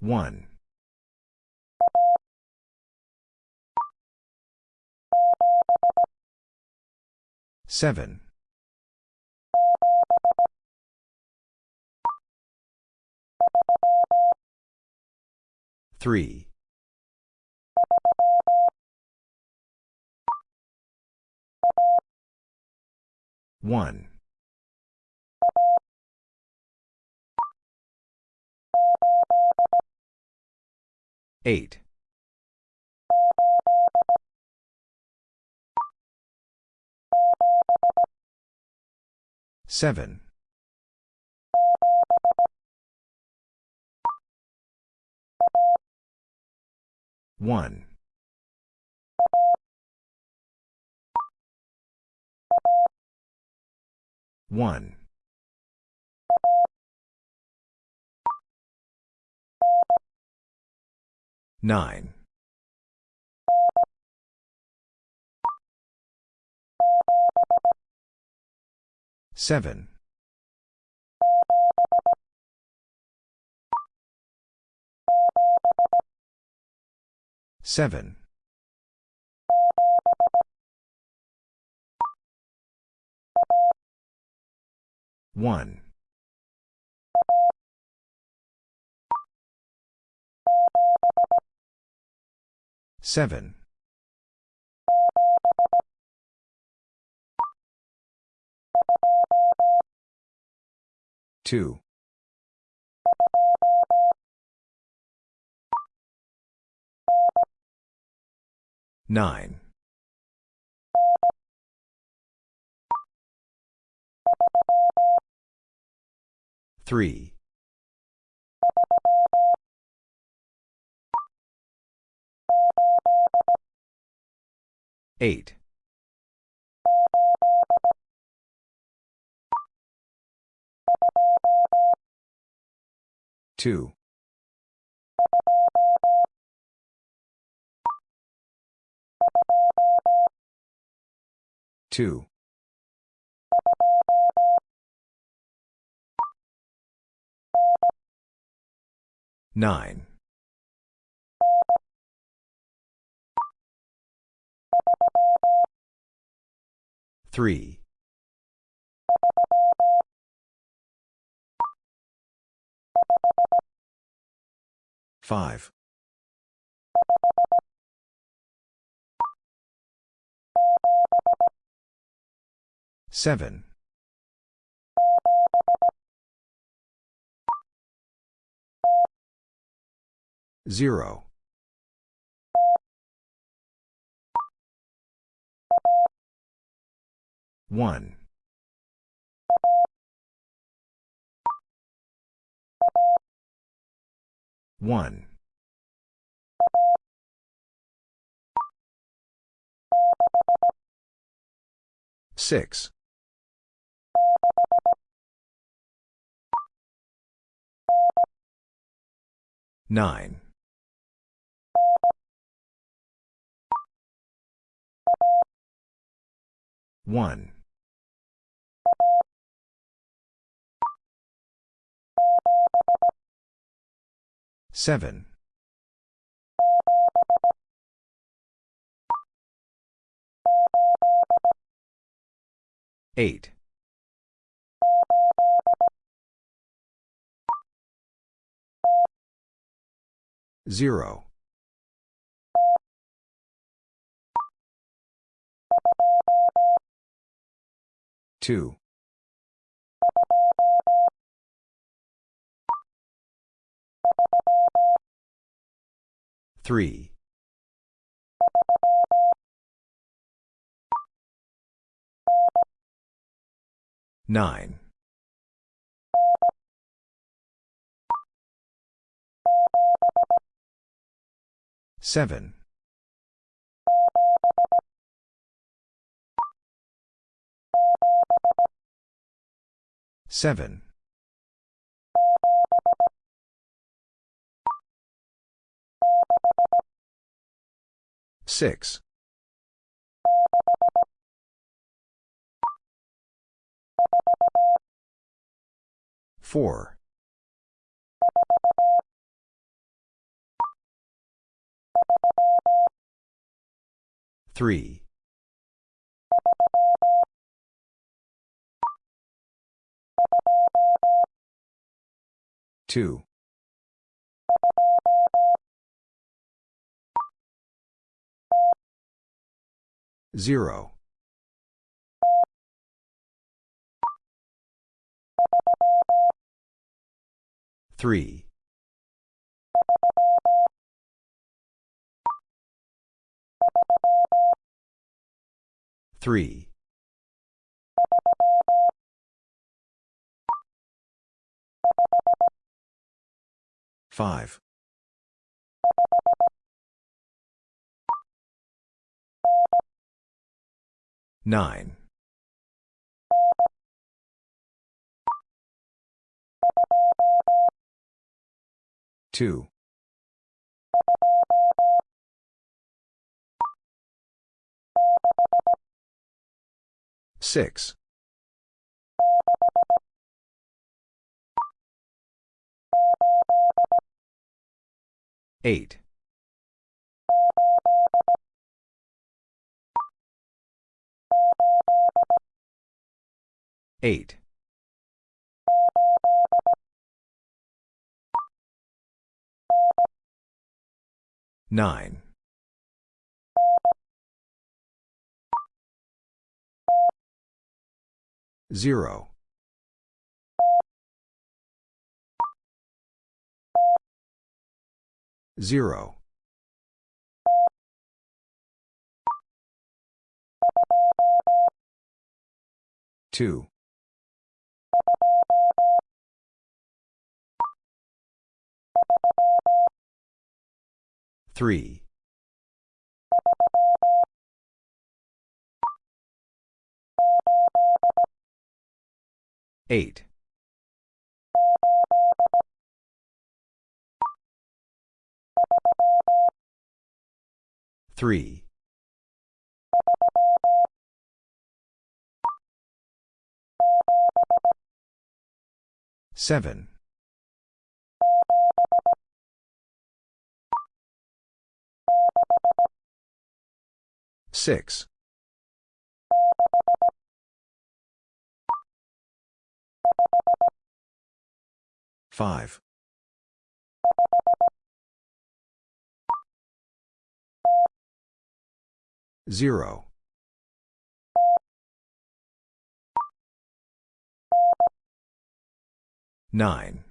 One. Seven. Three. One. Eight. Seven. One. One. Nine. Seven. Seven. One. Seven. Two. Nine. Three. Eight. Two. Two. Nine. Three. Five. Seven. Zero. One. One. Six. Nine. One. Seven. Eight. Zero. Two. Three. Nine. Seven. Seven. Six. Four. Three. Two. 0. 3. 3. 5. 9. 2. 6. 8. 8. 9. 0. 0. 2. 3. 8. 3. 7. 6. 5. 0. 9.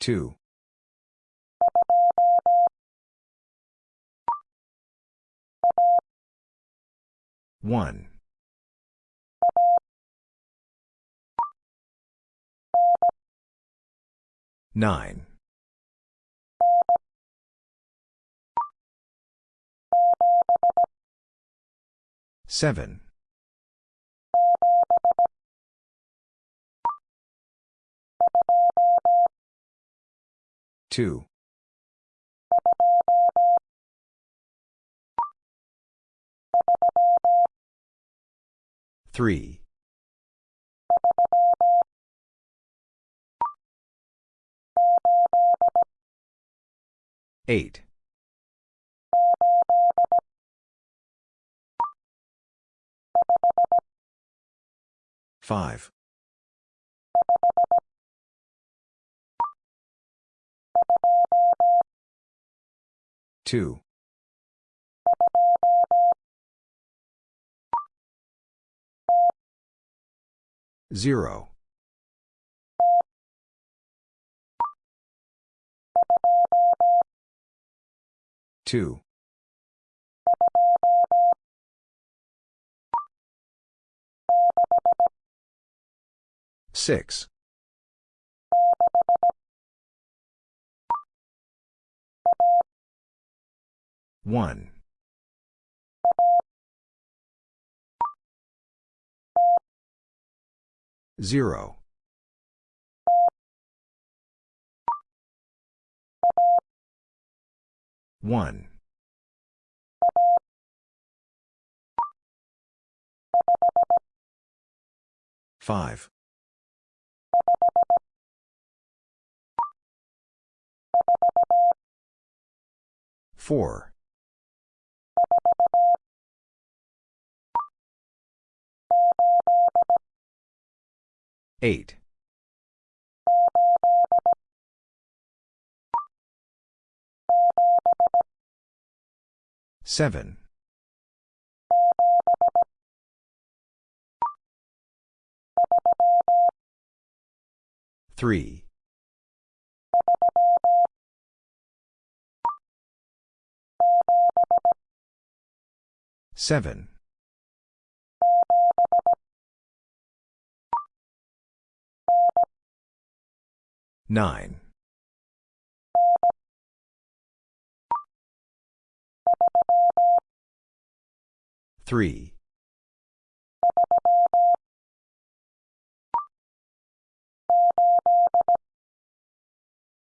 2. 1. 9. 7. 2. 3. 8. 5. 2. 0. 2. 6. 1. 0. 1. 5. 4. 8. 7. 3. 7. 9. 3.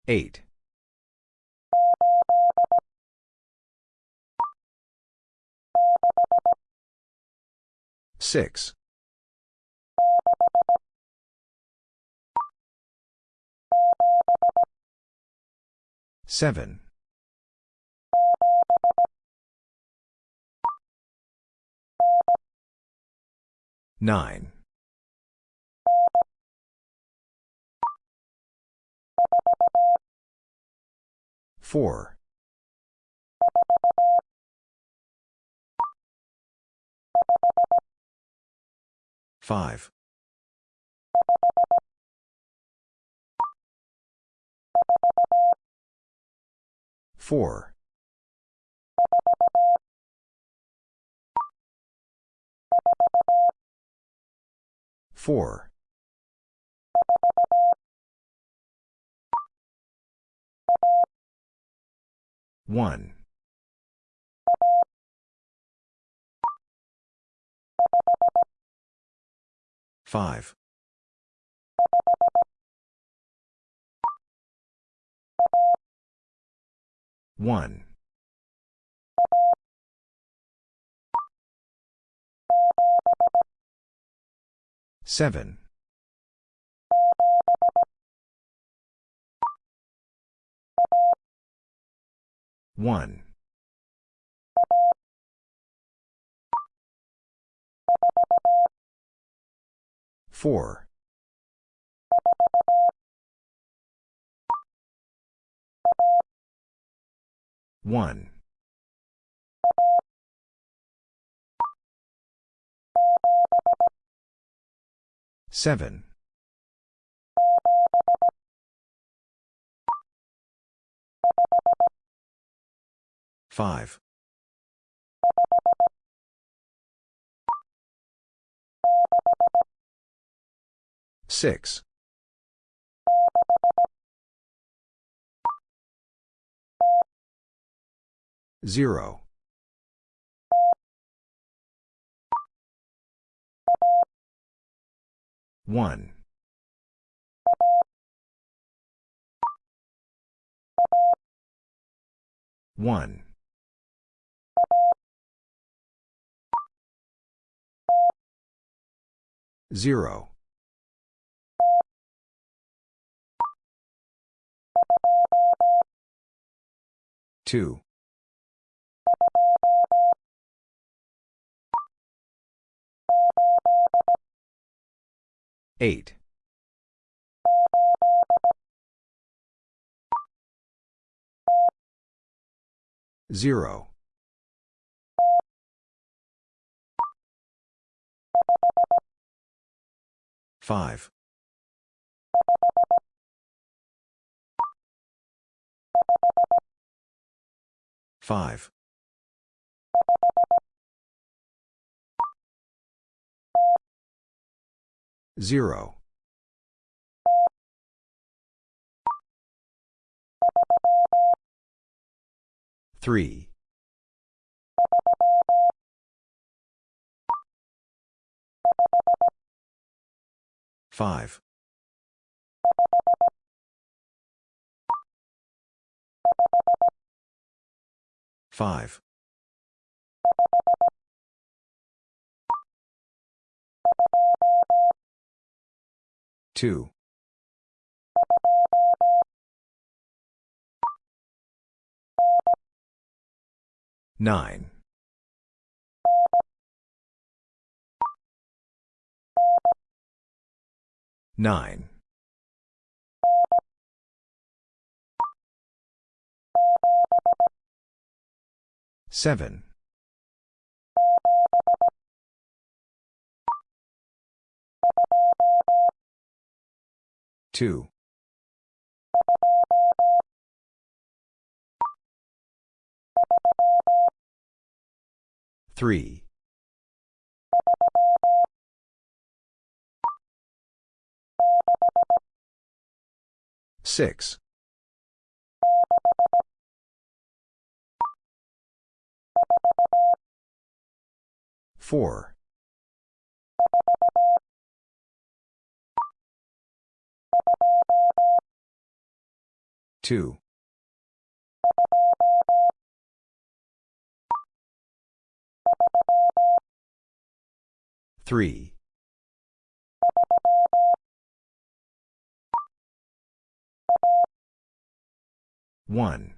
8. 6. 7. 9. 4. 5. 4. 4. 1. 5. 1. 7. 1. 4. 1. 7. 5. 6. 0. 1. 1. 0. 2. 8. 0. 5. 5. 0. 3. 5. 5. 2. Nine. Nine. Seven. Two. Three. Six. Four. Two. Three. One.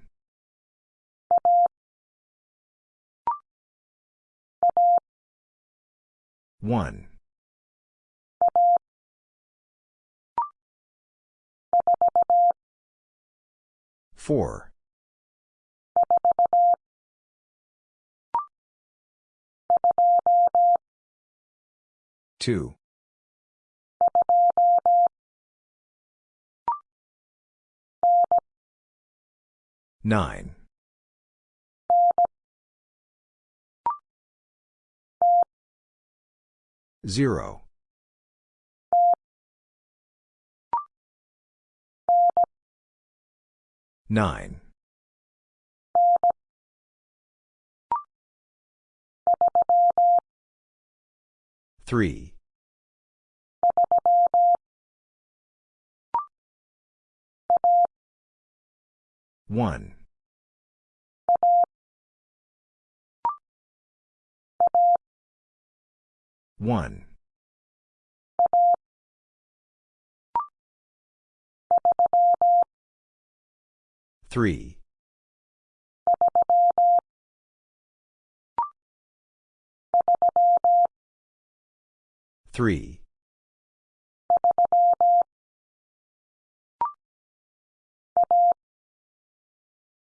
One. Four. Two. Nine. Zero. Nine. Three. One. One. Three. Three.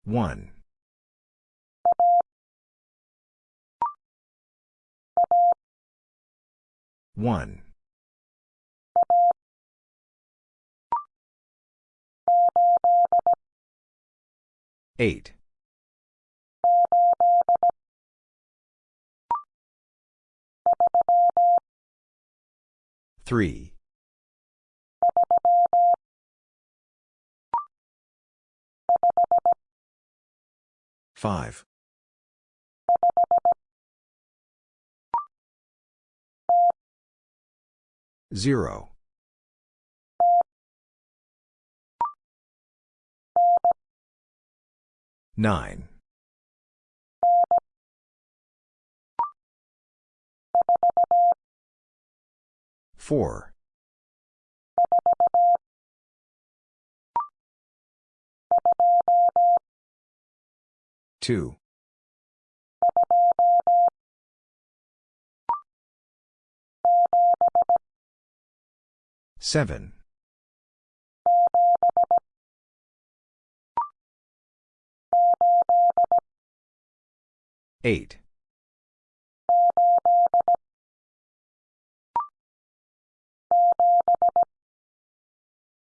One. One. Eight. Three. Five. Zero. Nine. Four. Two. Seven. Eight.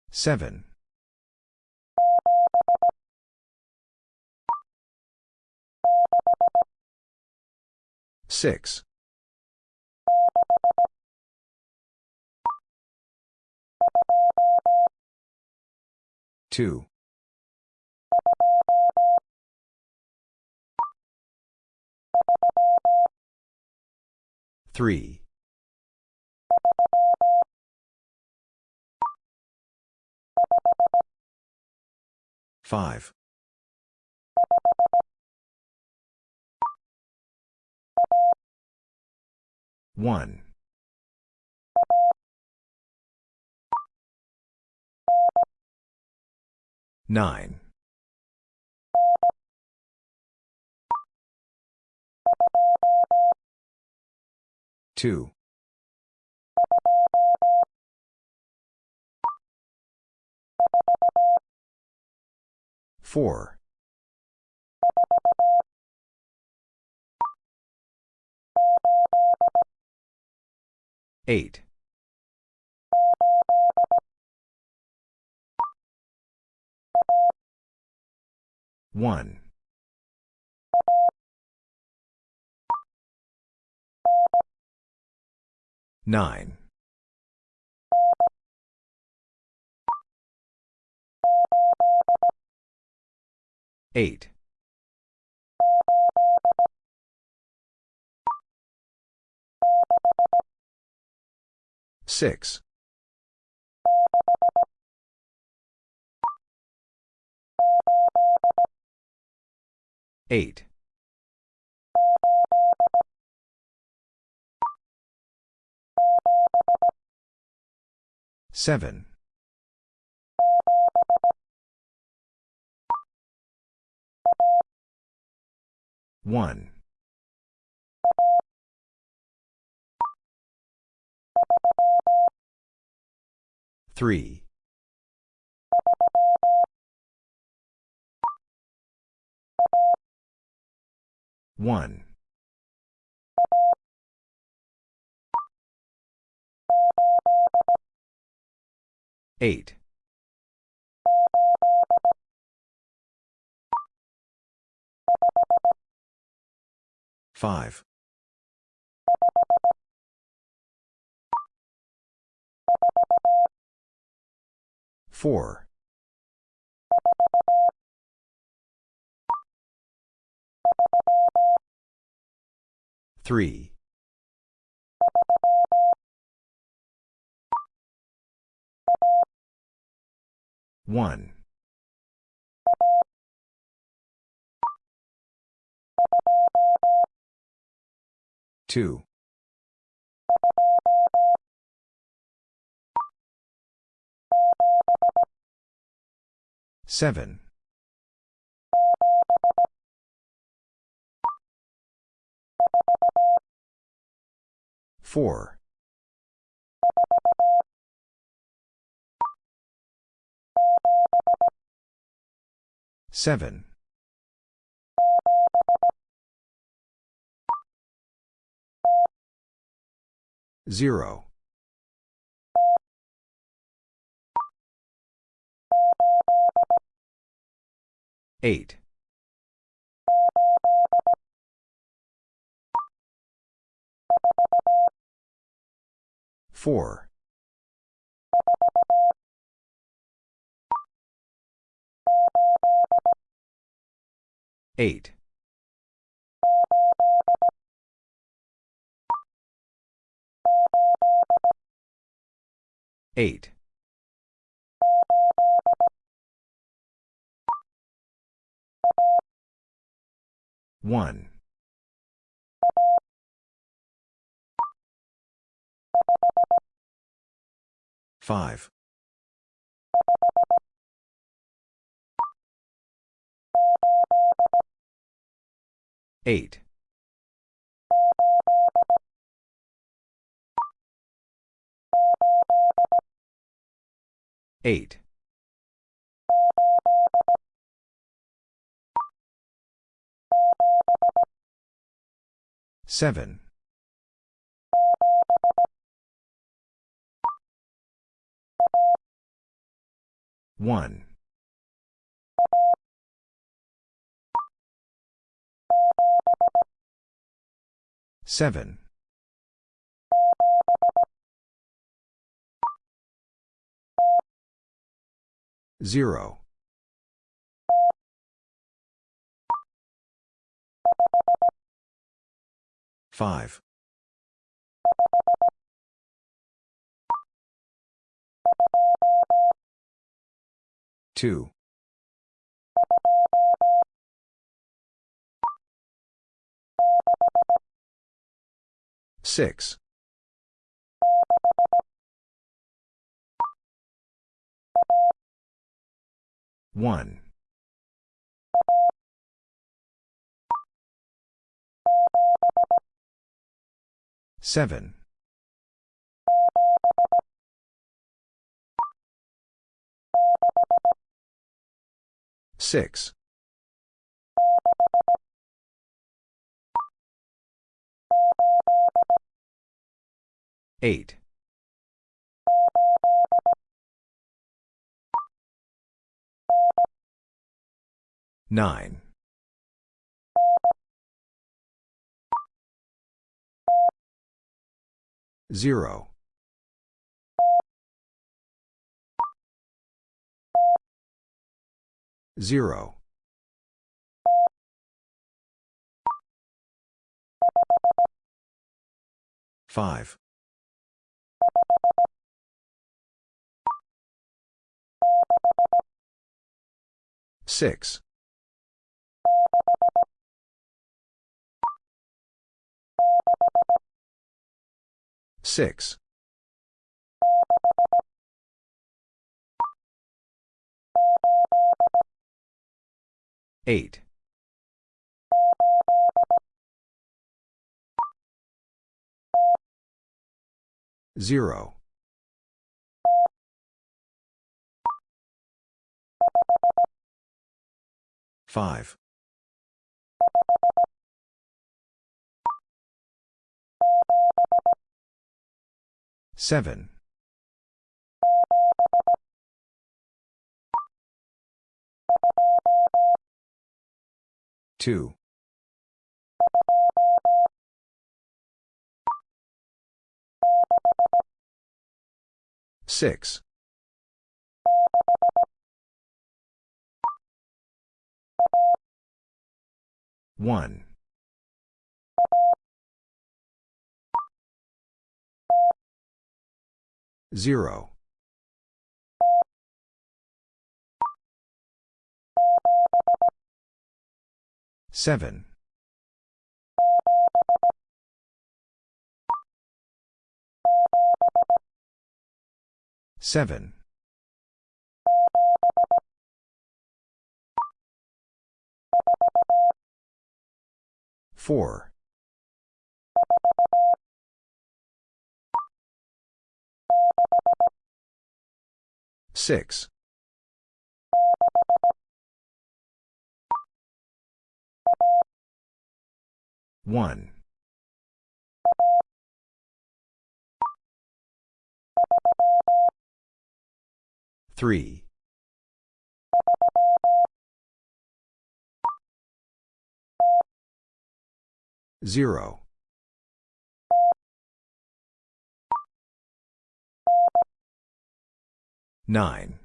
Seven. Six. Two. Three. Five. One. Nine. Two. Four. Eight. 1. 9. 8. 6. 8. 7. 1. 3. 1. 8. 5. 4. 3. 1. 2. 7. 4. 7. 0. 8. 4. 8. 8. 1. 5. 8. 8. 7. 1. 7. 0. 5. 2. 6. 1. Seven. Six. Eight. Nine. Zero. Zero. Five. Six. Six. Eight. Zero. Five. Seven. Two. Six. One. Zero. Seven. Seven. Four. Six. One. Three. Zero. Nine.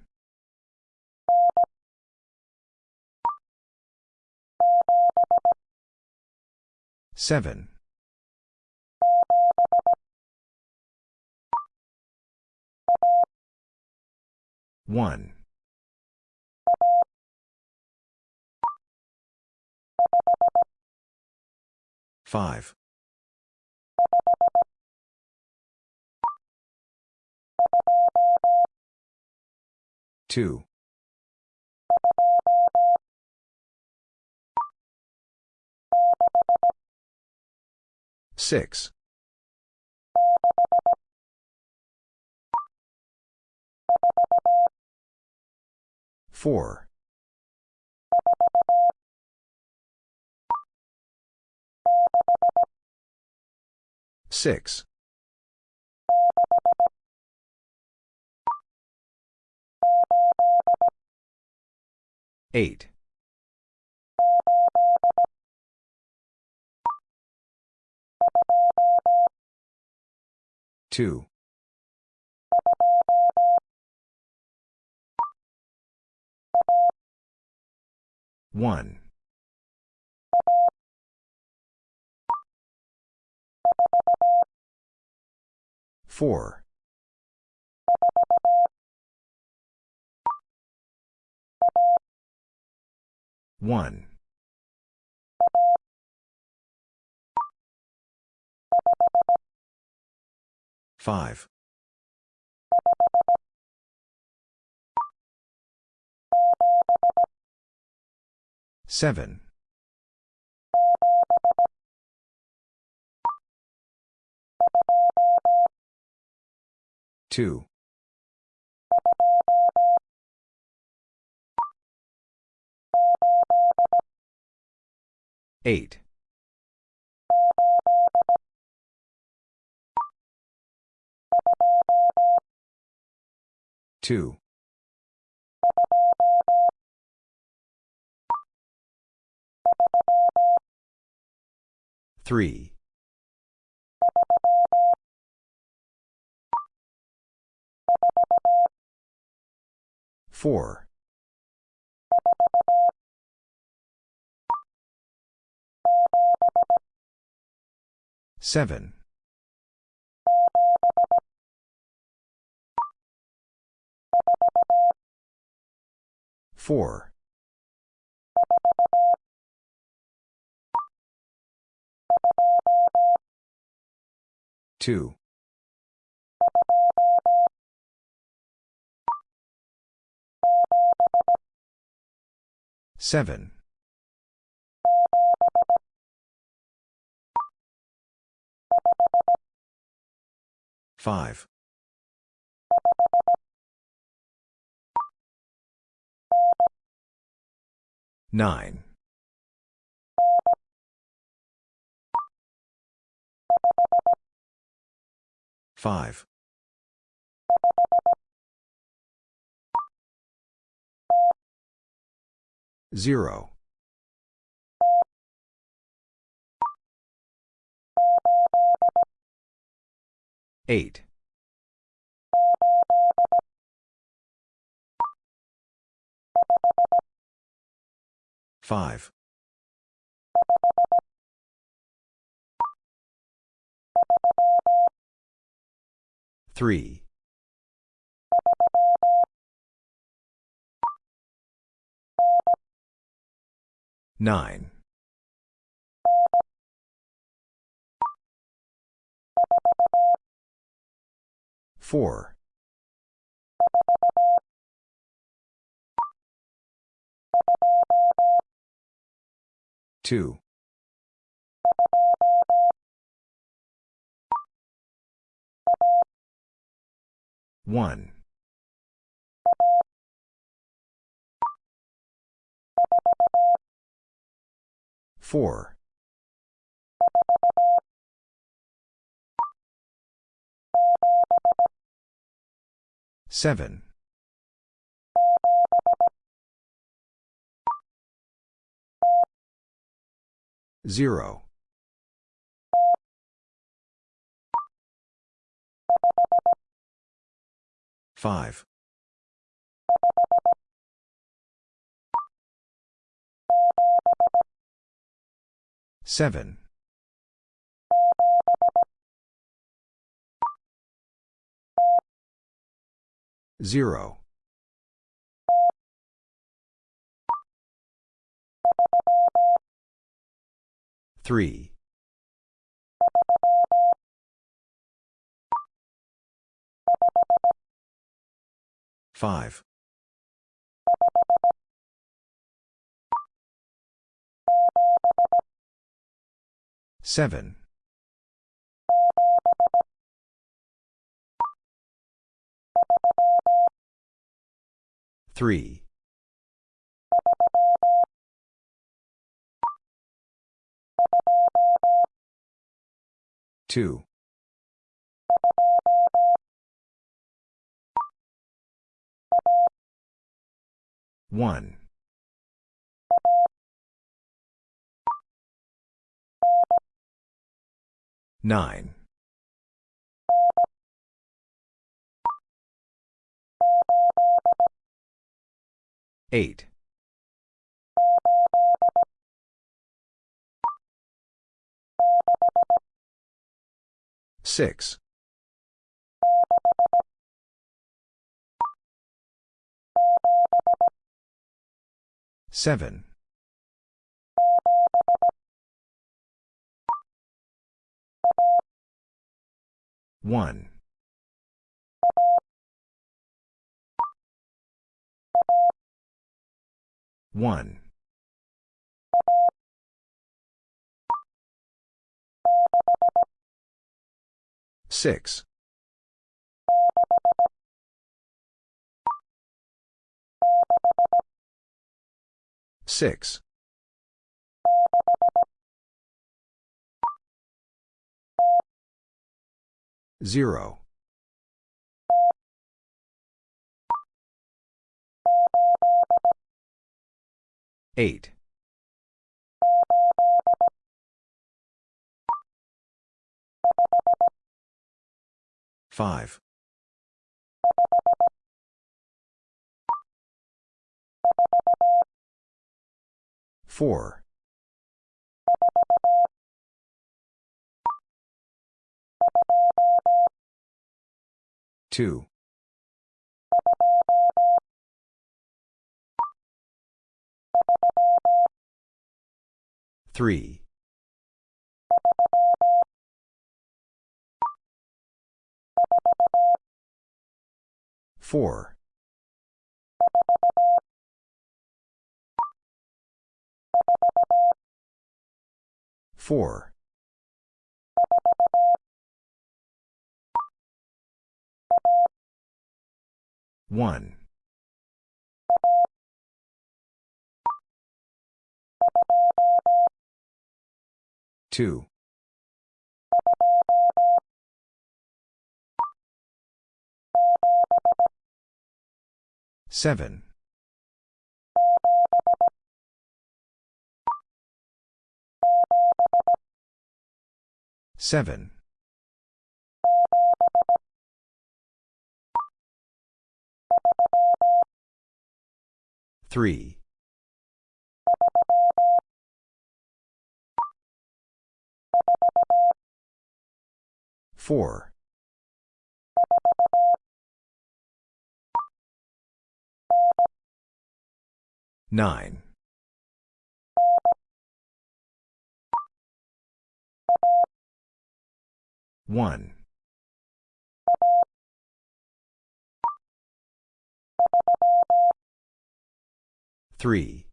Seven. One. Five. Two. Six. Four. Six. Eight. Two. One. Four. One. Five. Seven. 2. 8. 2. 3. 4. 7. 4. 2. 7. 5. 9. 5. 0. 8. 5. 3. 9. 4. 2. 1. 4. 7. 0. 5. 7. 0. 3. 5. 7. 3. 2. 1. 9. 8. 6. 7. 1. 1. Six. Six. Zero. Eight. Five. Four. Two. Three. Four. Four. One. Two. Seven. Seven. Three. Four. Nine. One. Three.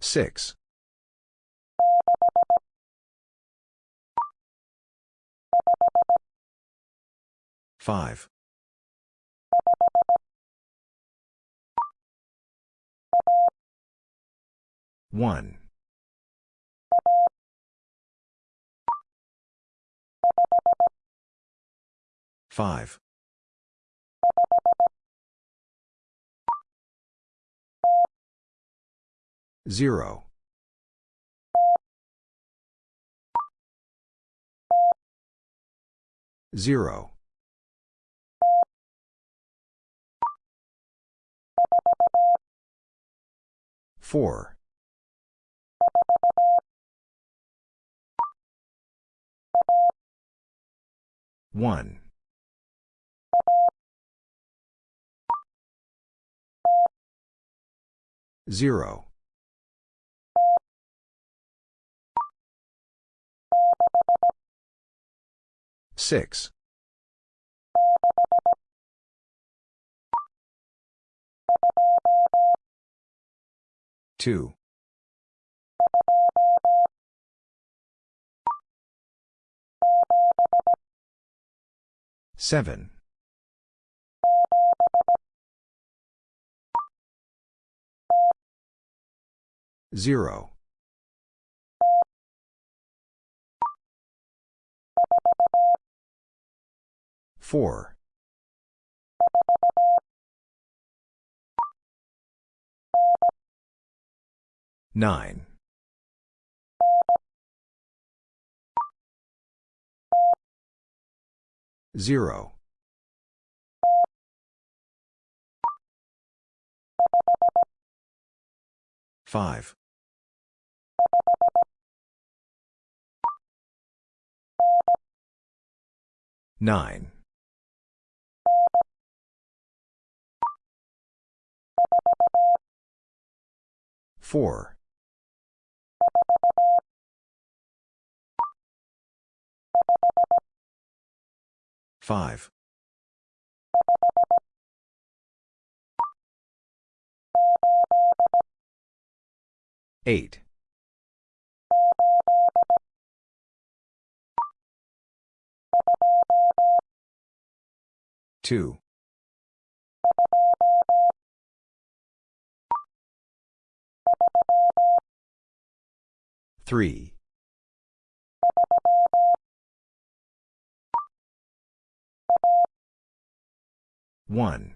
Six. Five. One. Five. Zero. Zero. Four. One. Zero. Six. Two. Seven. Zero. Four. Nine. Zero. Five. Nine. Four. Five. Eight. 2. 3. 1.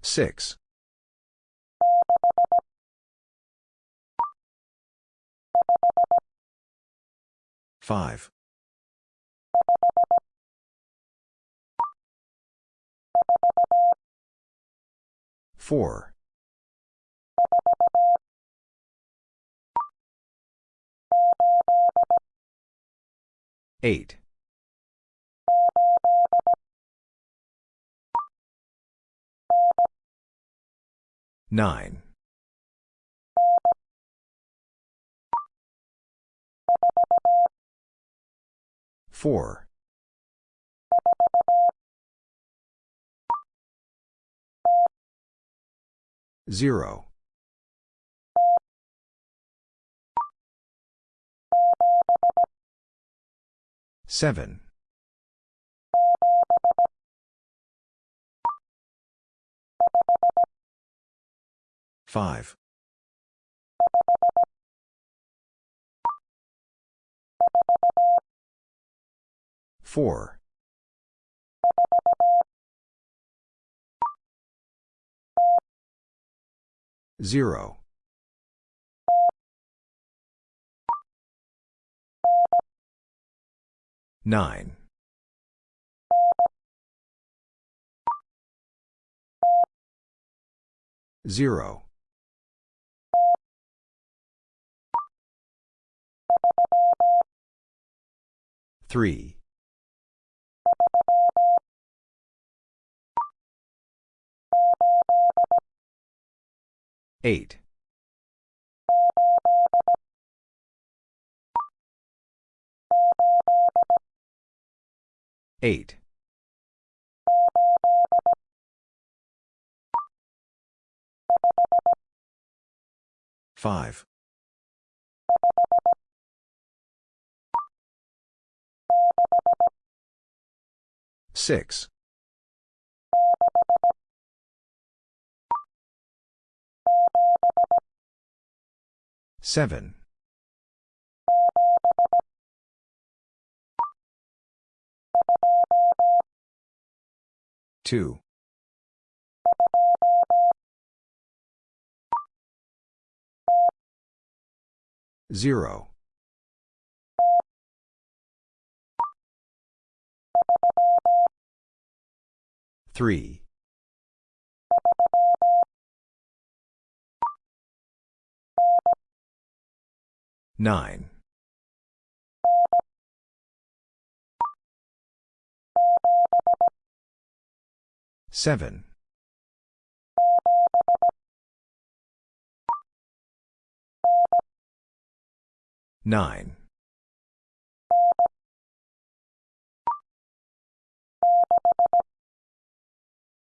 6. 5. 4. 8. 9. 4. 0. 7. 5. 4. 0. 9. 0. 3. 8. 8. 5. 6. 7. 2. 0. 3. 9. 7. 9.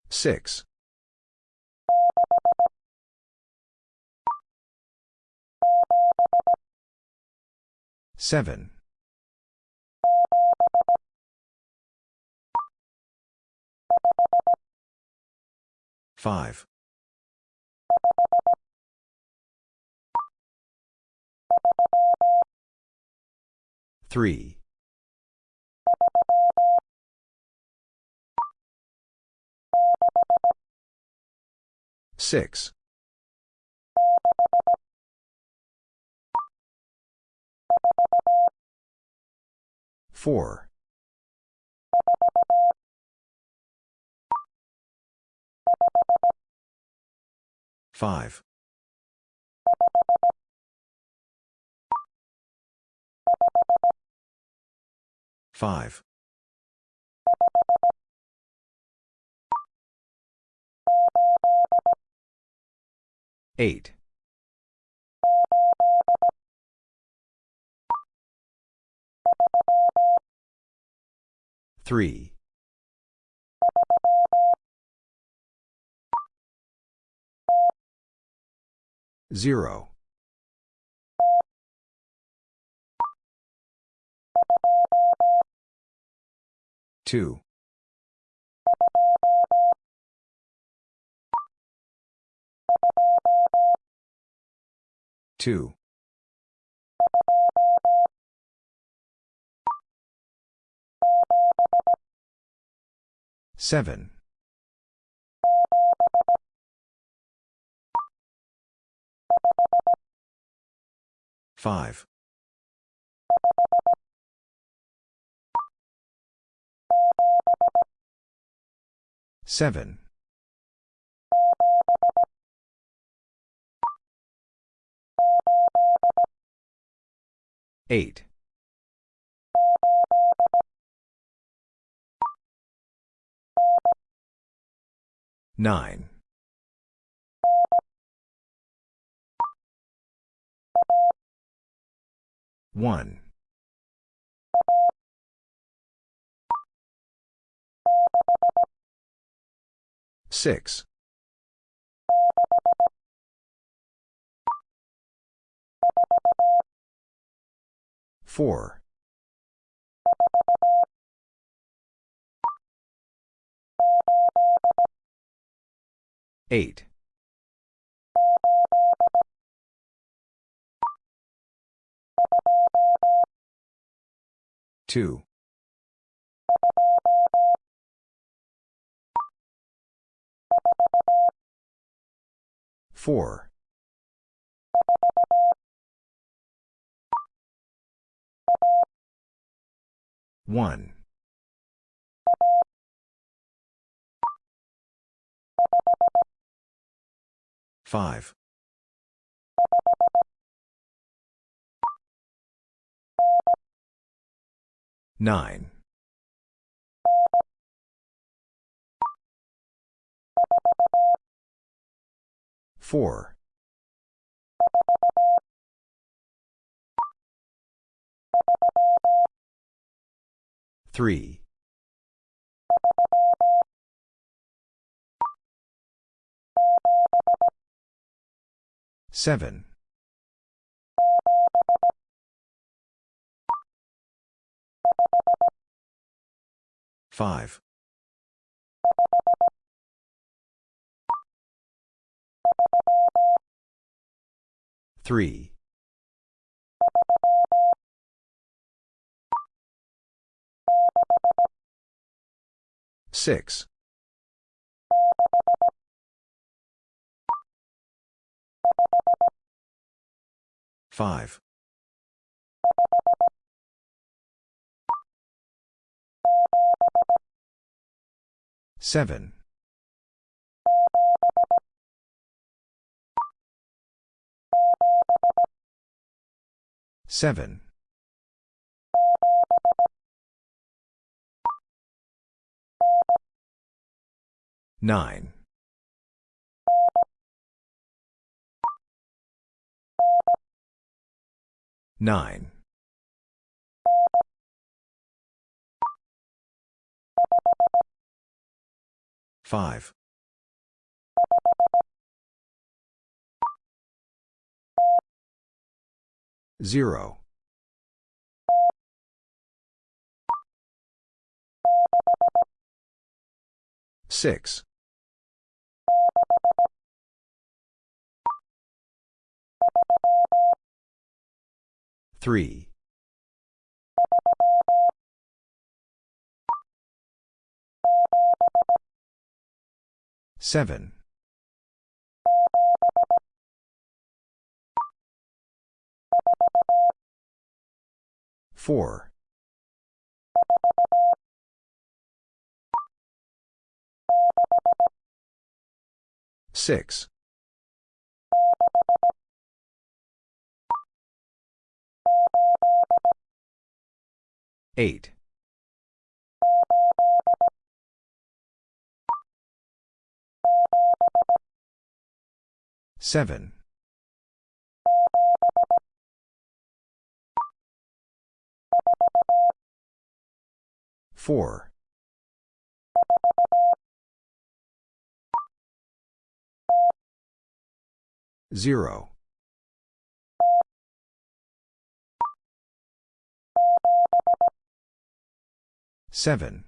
6. 7. 5. 3. 6. 4. 5. 5. 8. Three. Zero. Two. Two. 7. 5. 7. 8. 9. 1. 6. 4. 8. 2. 4. 1. 5. 9. 4. 3. 7. 5. 3. 6. 5. 7. 7. 9. 9. 5. 0. 6. 3. 7. 4. 6. 8. 7. 4. 0. Seven.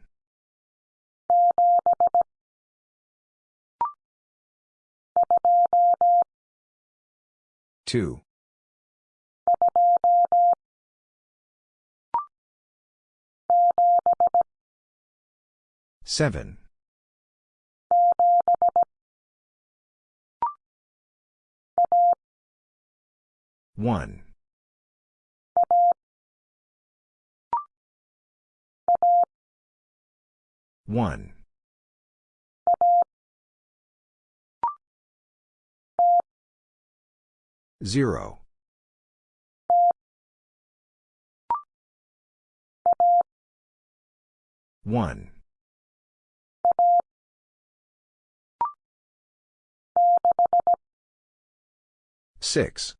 Two. Seven. One. 1. 0. 1. 6.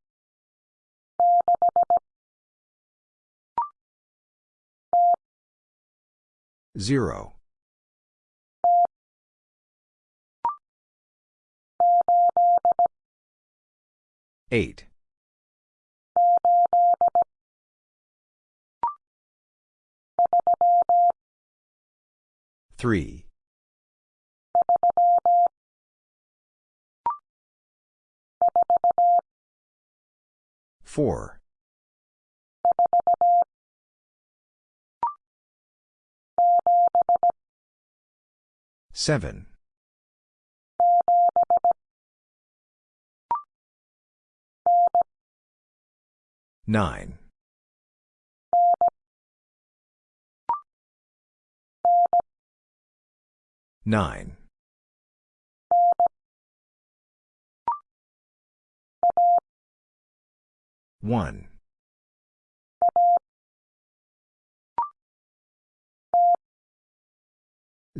0. 8. 3. 4. 7. 9. 9. 1.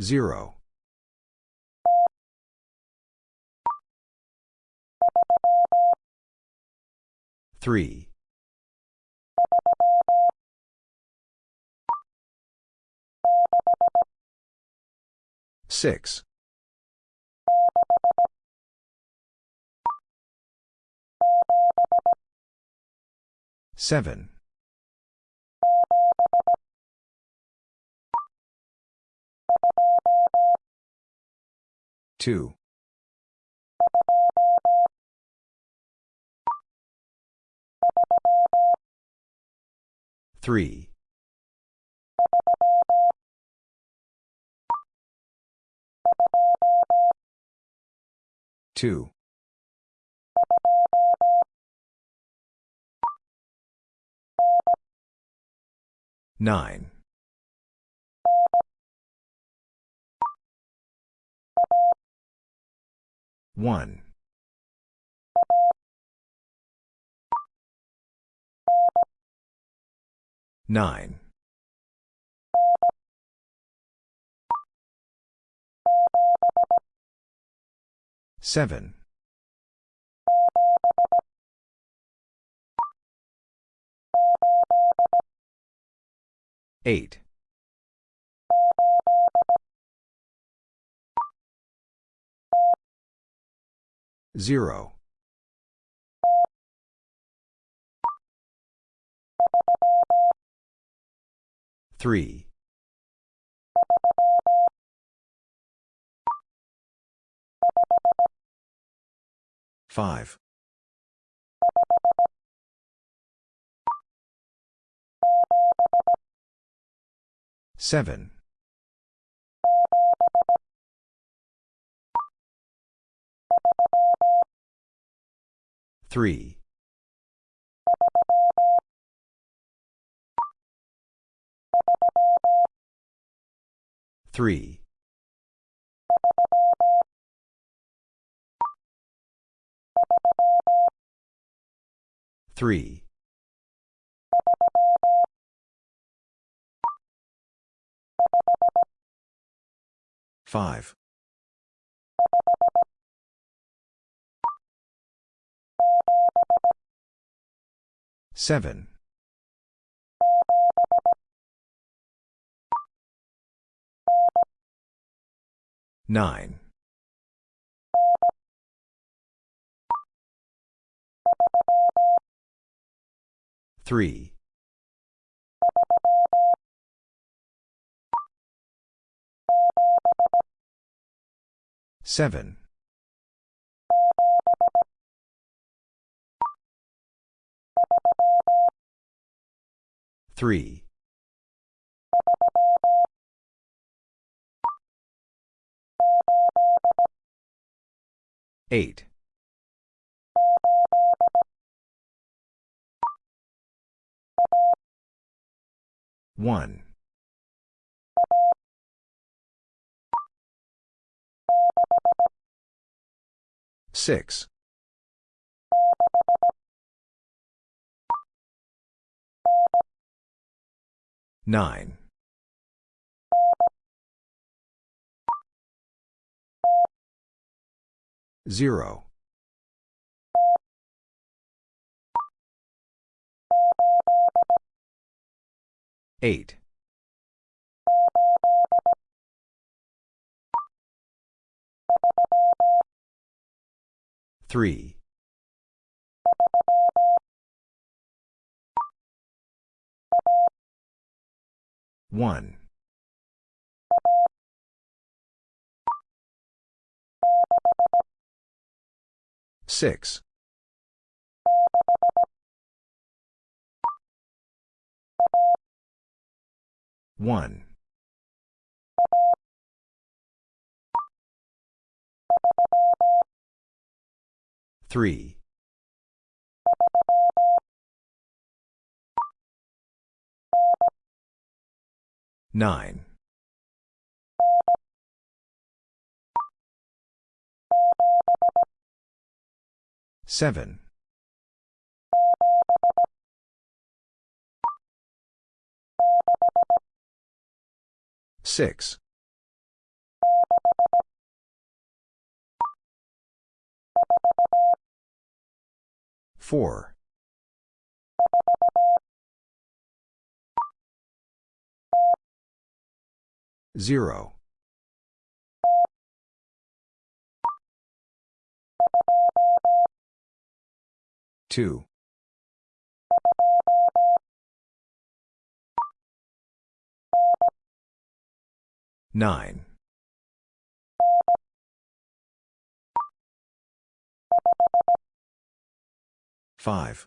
0. 3. 6. 7. 2. 3. 2. 9. 1. 9. 7. 8. 0. 3. 5. 7. 3. 3. 3. 5. 7. Nine. Three. Seven. Three. 8. 1. 6. 9. 0. 8. 3. 1. 6. 1. 3. 9. 7. 6. 4. 0. 2. 9. 5.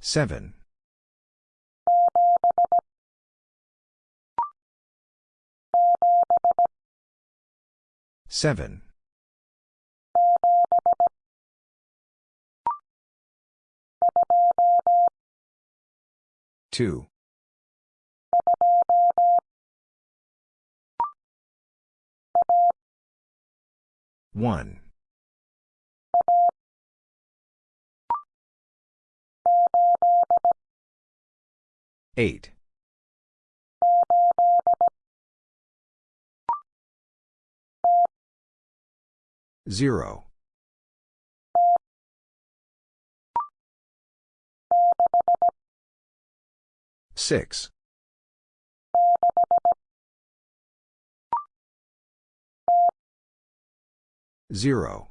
7. 7. 2. 1. 8. 0. 6. 0.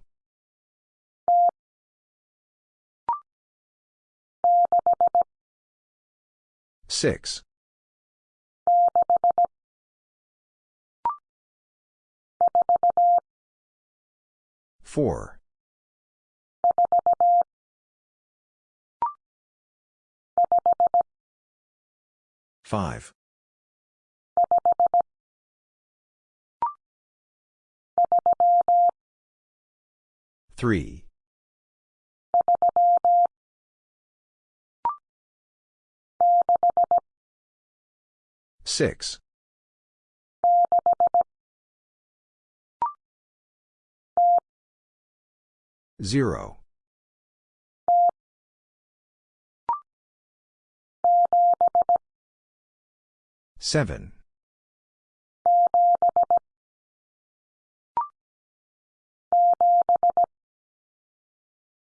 6. 4. 5. 3. 6. 0. 7.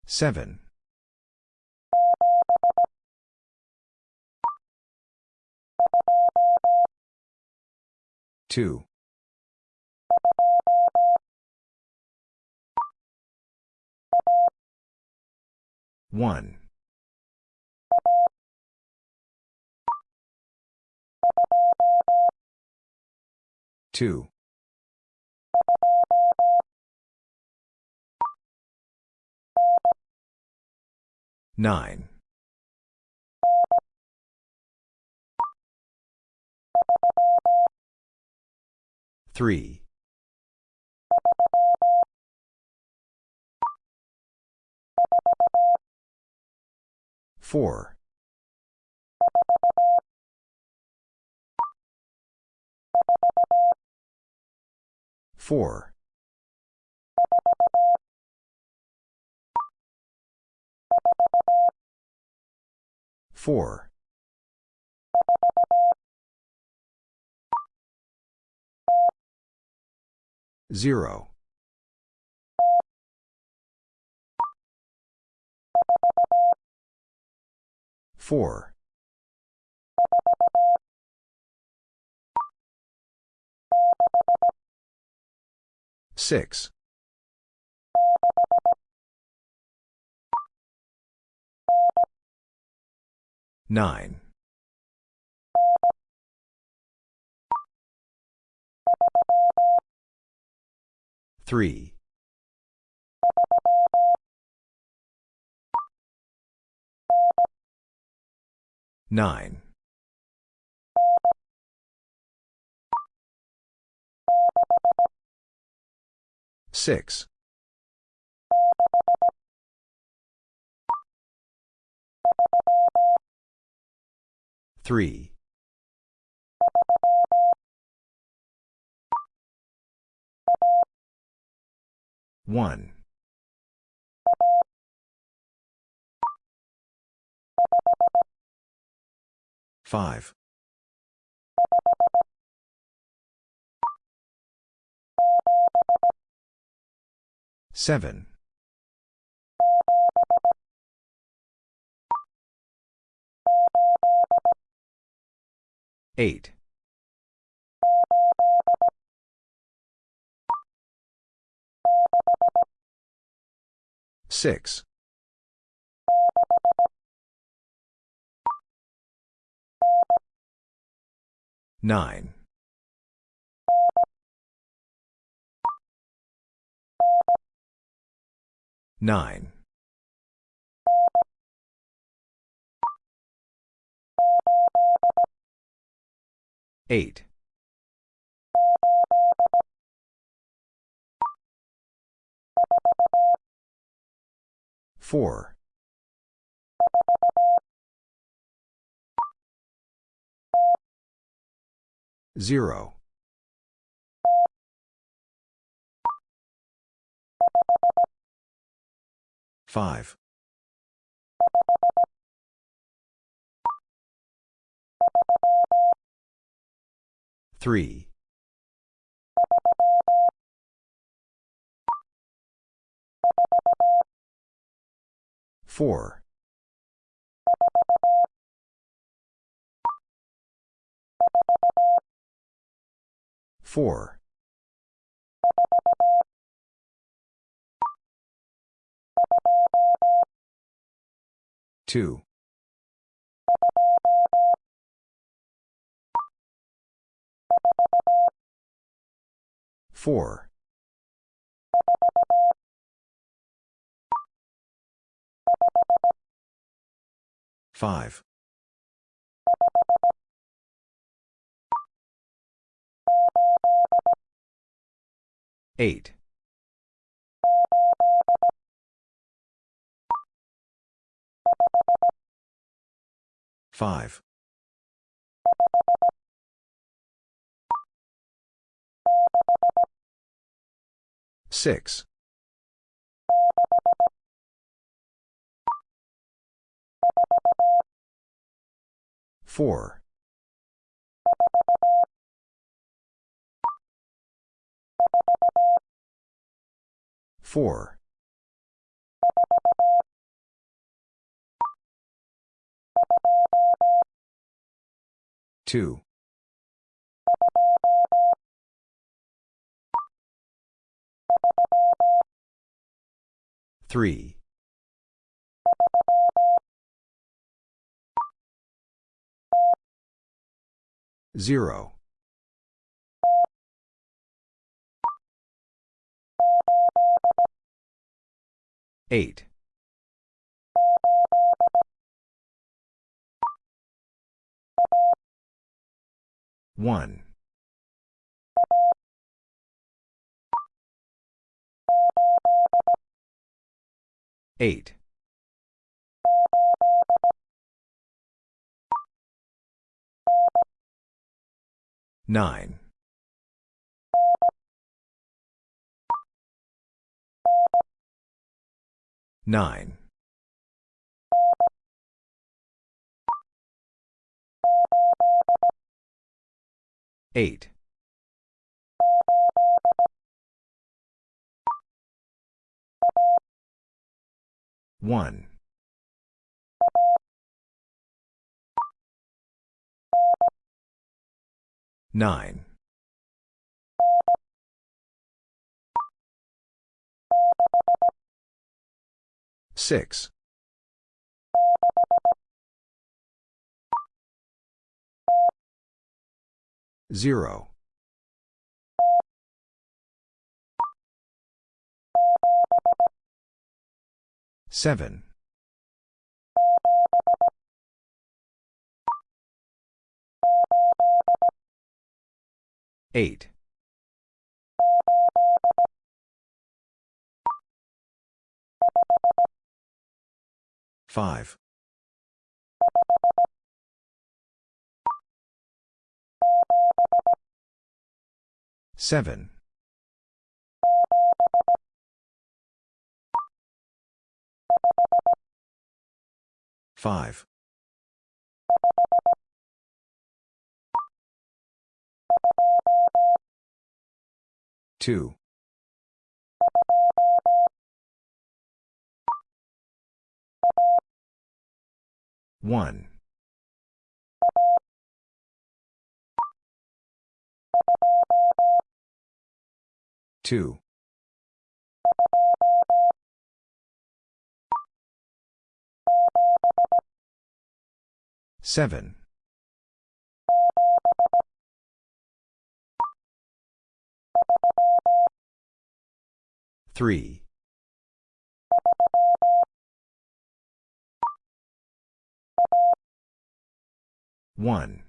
7. 2. 1. 2. Nine. Three. Four. Four. Four. Zero. Four. Six. Nine. Three. Nine. Six. Three. One. Five. Seven. Eight. Six. Nine. Nine. Eight. Four. Zero. Five. Three. Four. Four. Two. Four. Five. Eight. Five. Six. Four. Four. Two. Three. Zero. 8. 1. 8. 9. 9. 8. 1. 9. 6. 0. 7. 8. 5. 7. 5. 2. 1. 2. 7. 3. 1.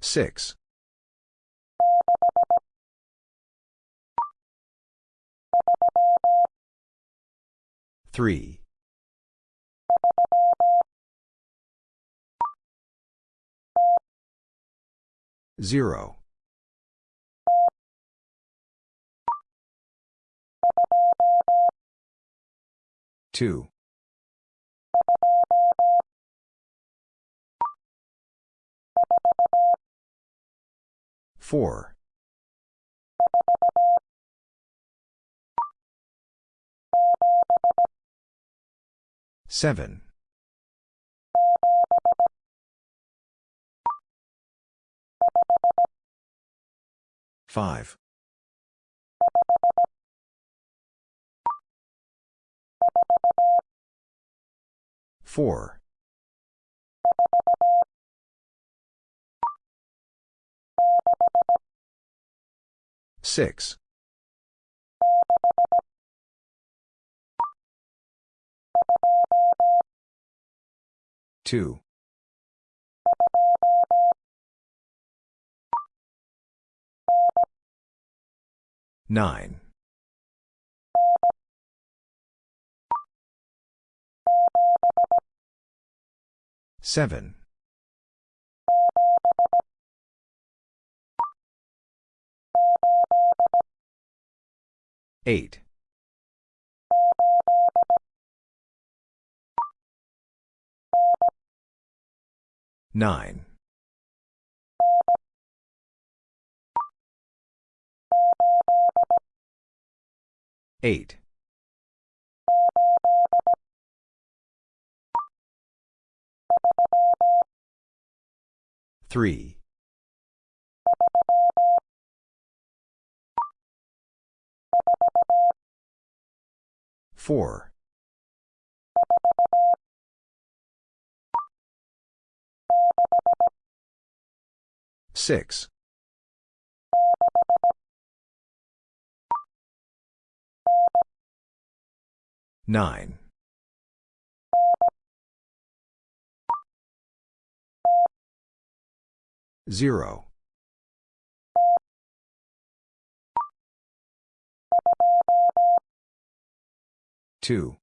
6. 3. 0. 2. 4. 7. 5. 4. 6. 2. 9. 7. 8. 9. 8. 3. 4. 6. 9. Zero. Two.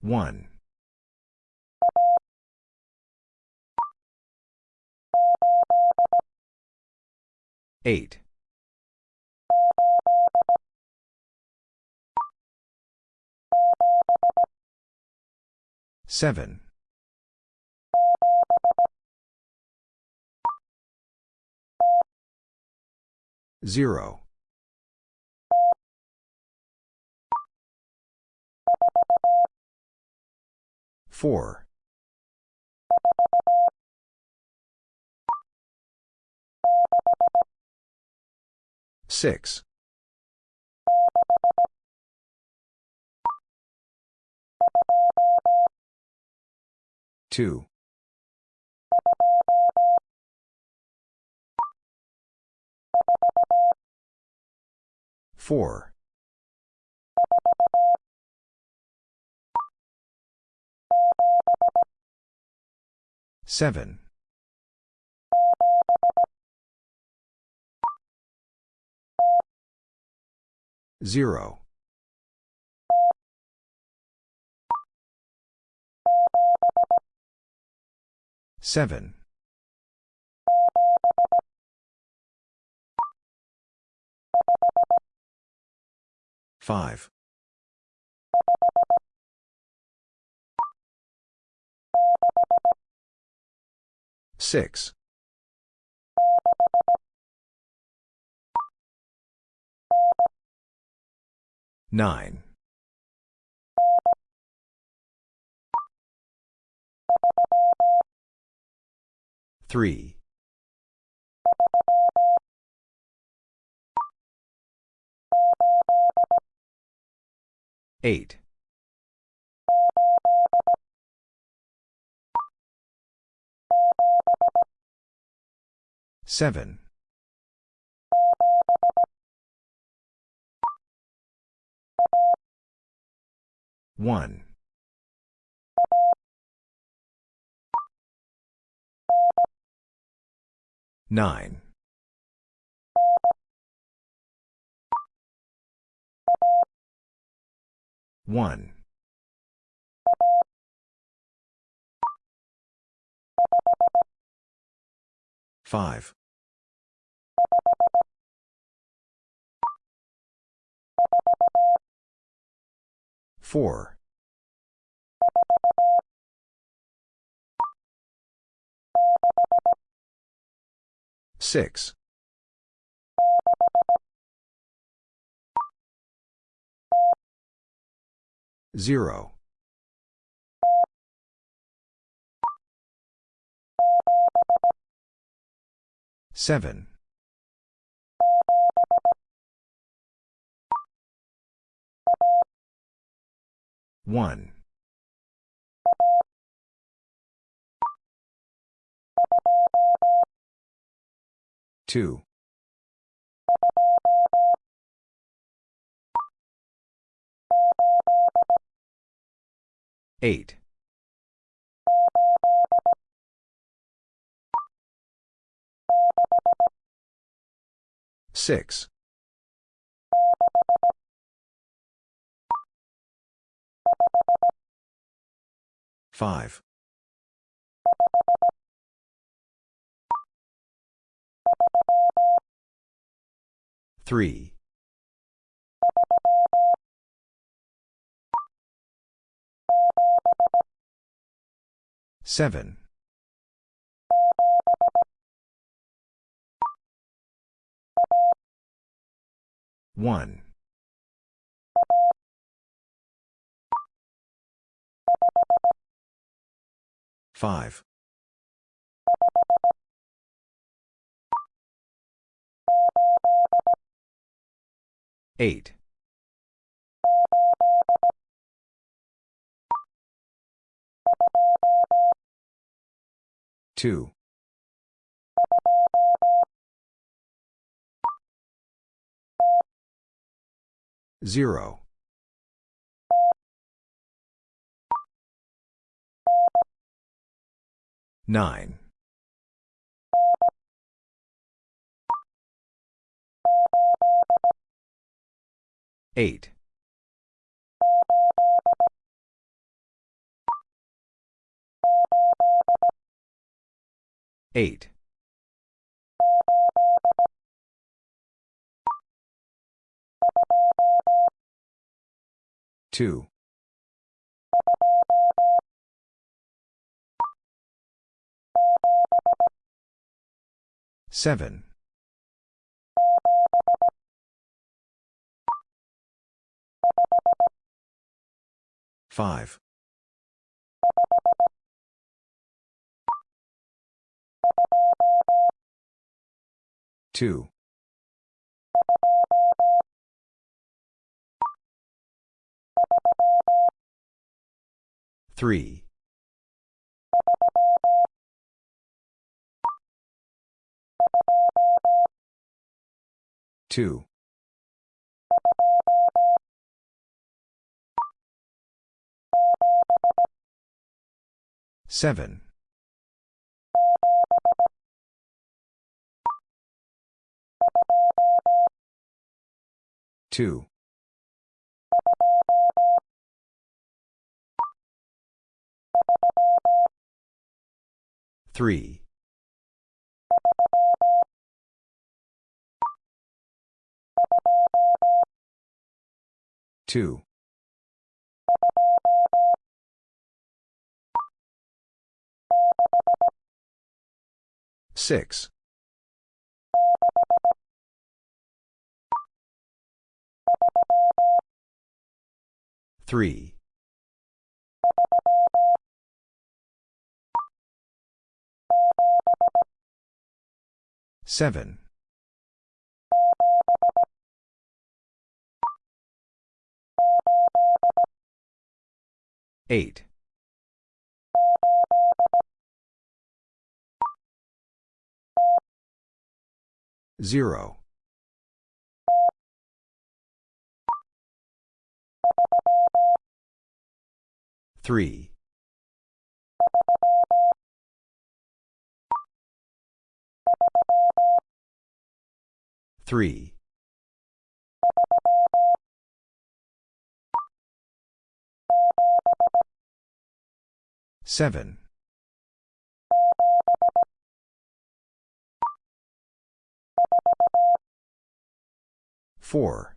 One. Eight. Seven. Zero. Four. Six. Two. Four. Seven. Zero. Seven. Five. Six. Nine. Three. Eight. Seven. One. Nine. One. Five. Four. Six. Zero. Seven. One. Two. Eight. Six. Five. Three. Seven. One. Five. 8. 2. 0. 9. 8. 8. 2. 7. 5. 2. 3. 2. 7. 2. 3. 2. 6. 3. 7. 8. 0. 3. 3. 7. 4.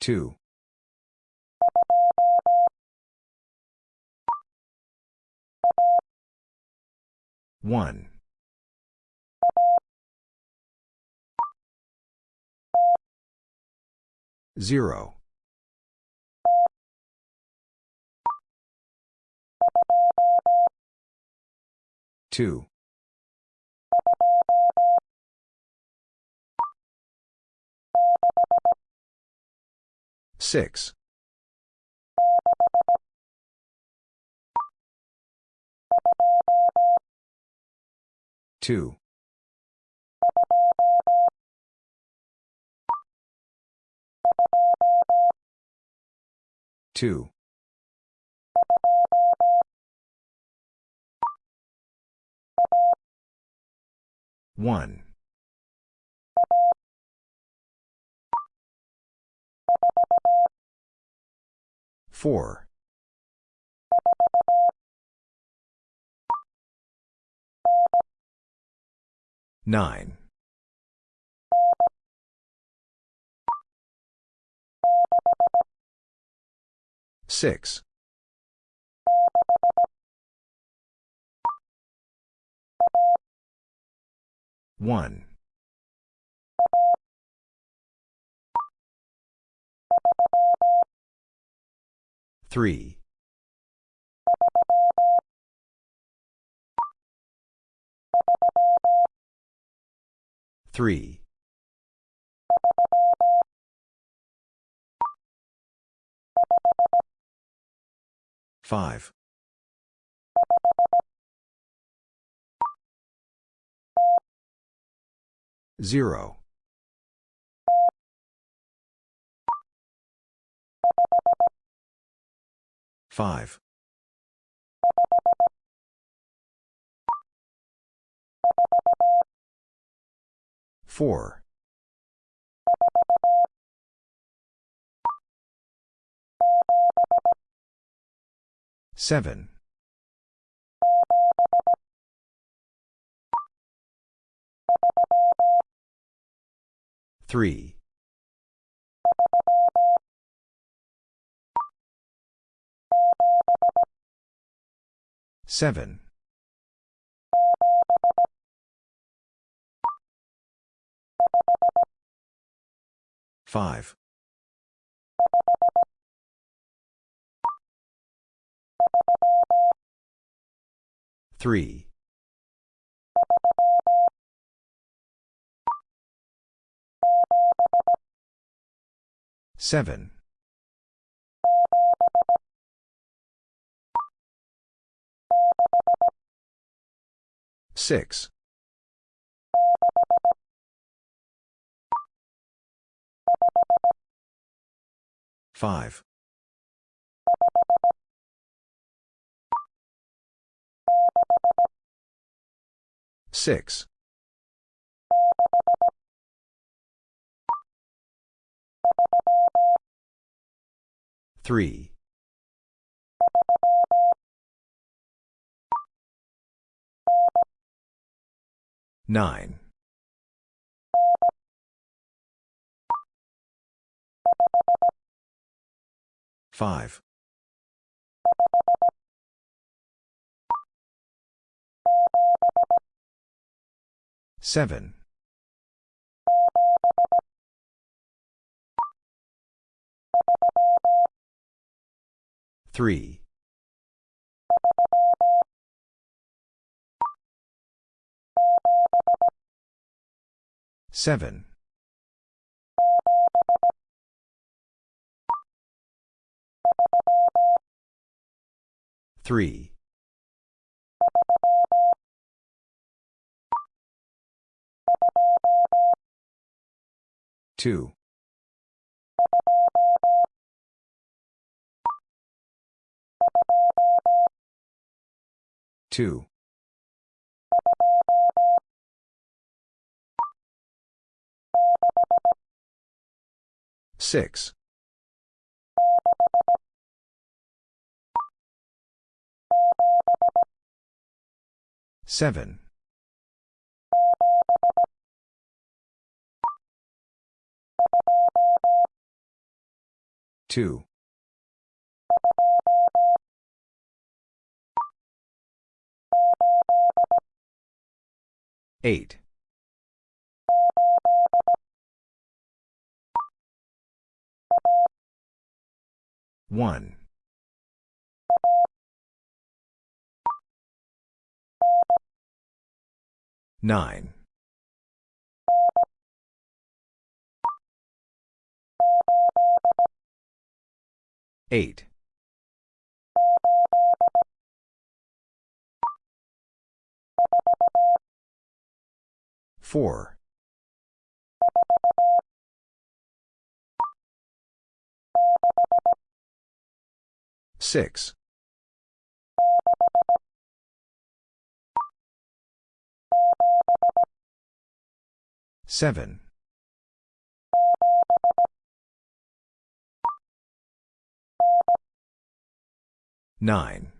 2. 1. 0. 2. 6. 2. 2. 1. 4. 9. 6. 1. 3. 3. 5. 0. 5. 4. 7. 3. 7. 5. 3. 7. 6. 5. 6. 3. 9. 5. 7. 3. 7. 3. 2. 2. 6. 7. 2. 8. 1. 9. 8. 4. 6. 7. 9.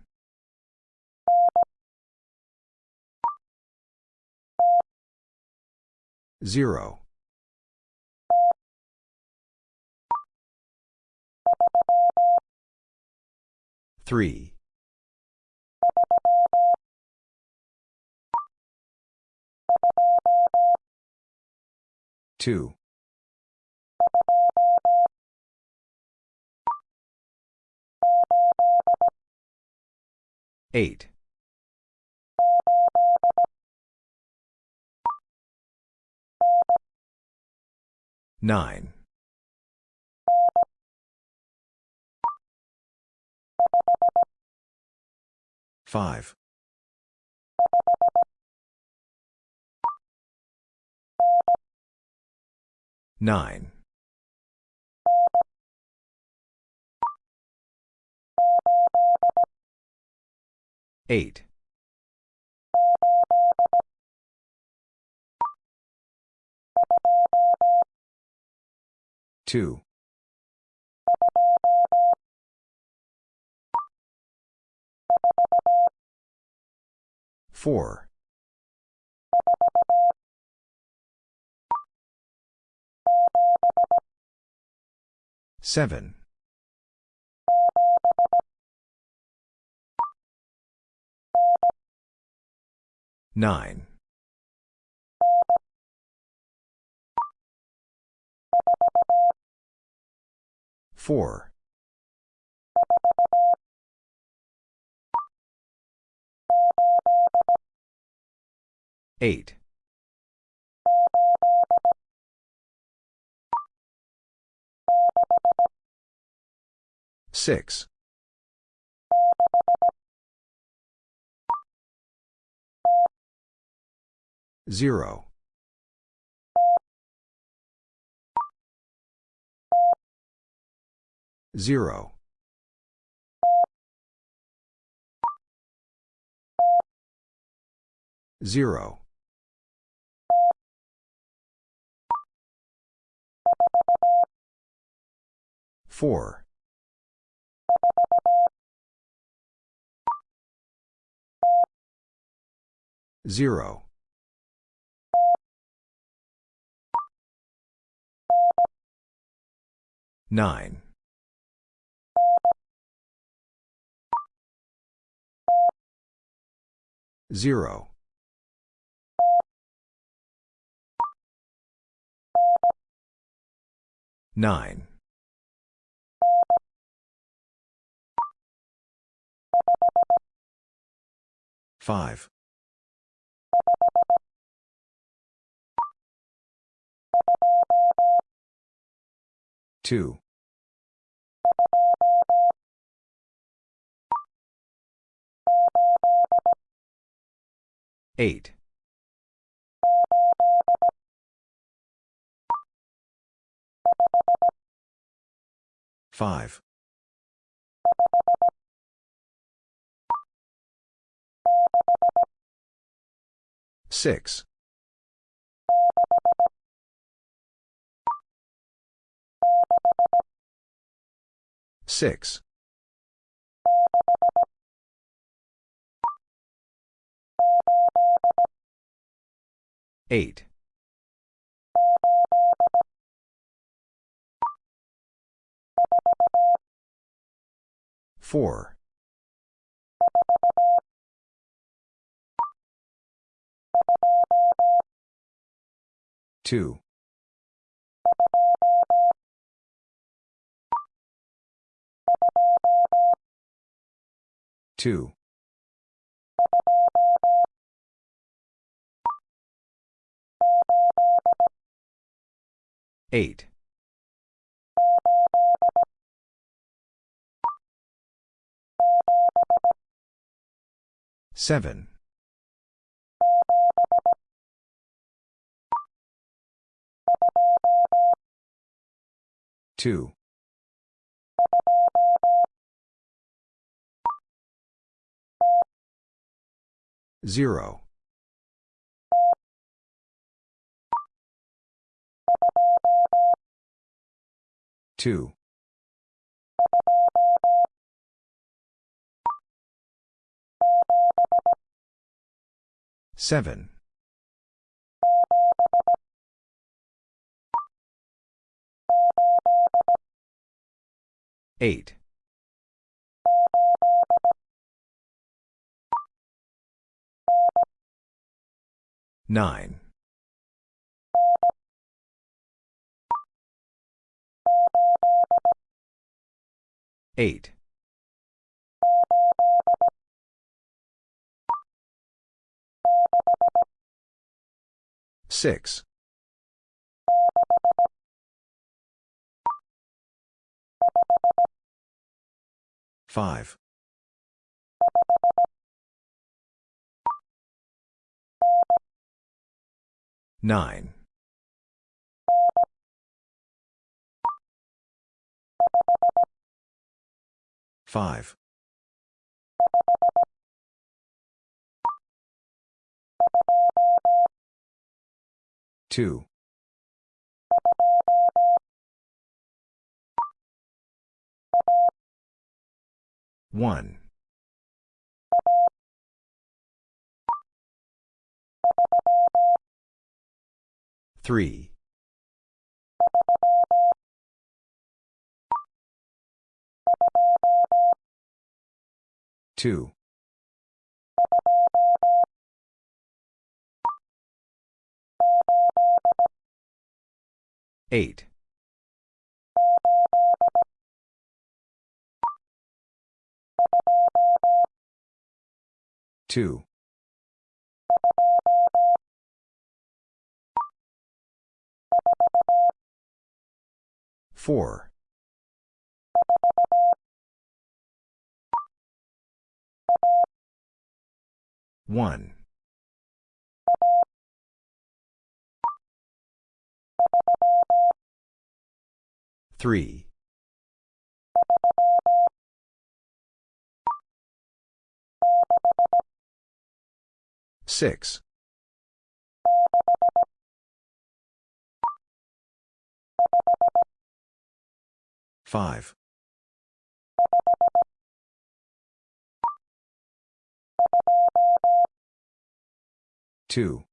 0. 3. 2. 8. 9. 5. 9. Eight. Two. Four. Seven. Nine. Four. Eight. Six. Zero. Zero. Zero. Four. Zero. Nine. Zero. Nine. Five. Two. Eight. Five. Six. Six. Eight. Four. Two. Two. Eight. Seven. Two. Zero. Two. Seven. Eight. Nine. Eight. Six. 5. 9. 5. 2. 1. 3. 2. 8. 2. 4. 1. 3. 6. 5. 2.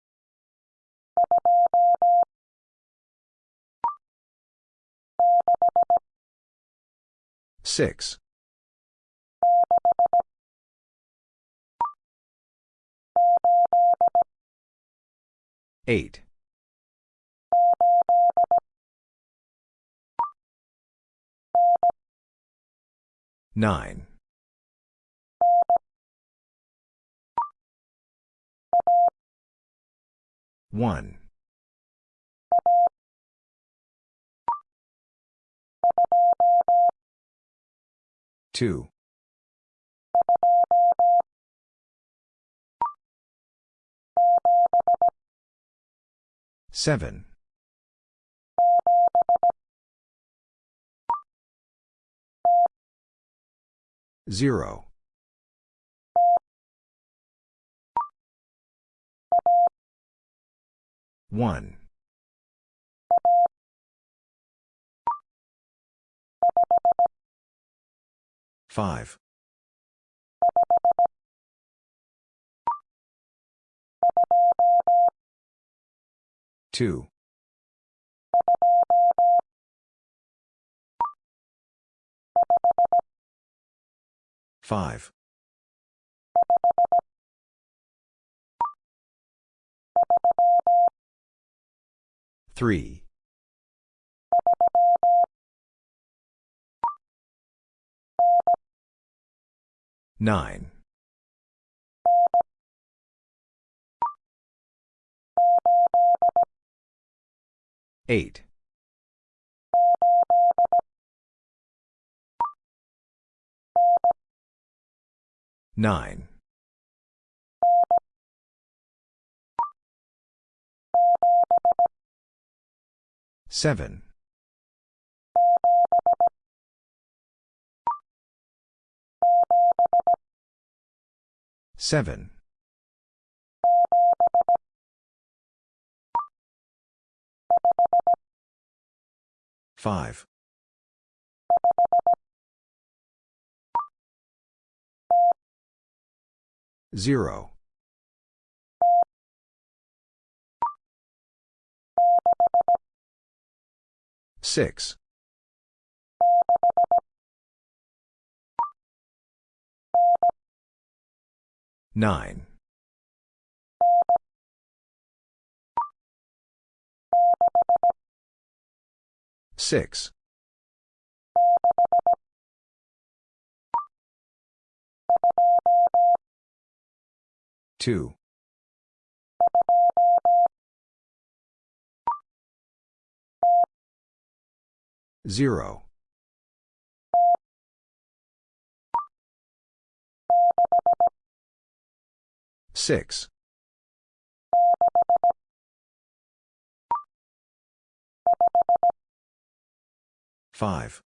6. 8. 9. 1. 2. 7. 0. 1. 5. 2. 5. 3. 9. 8. 9. 7. 7. 5. 0. 6. 9. 6. 2. 0. 6. 5.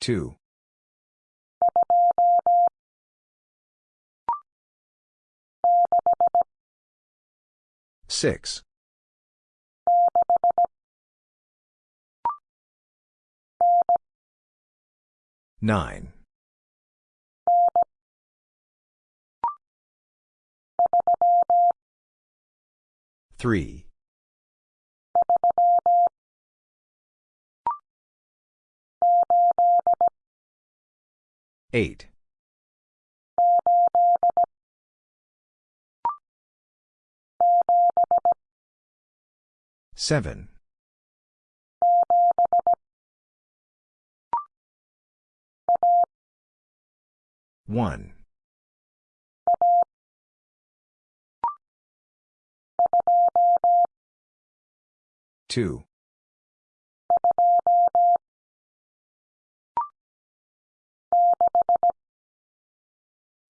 2. 6. 9. Three. Eight. Seven. One. Two.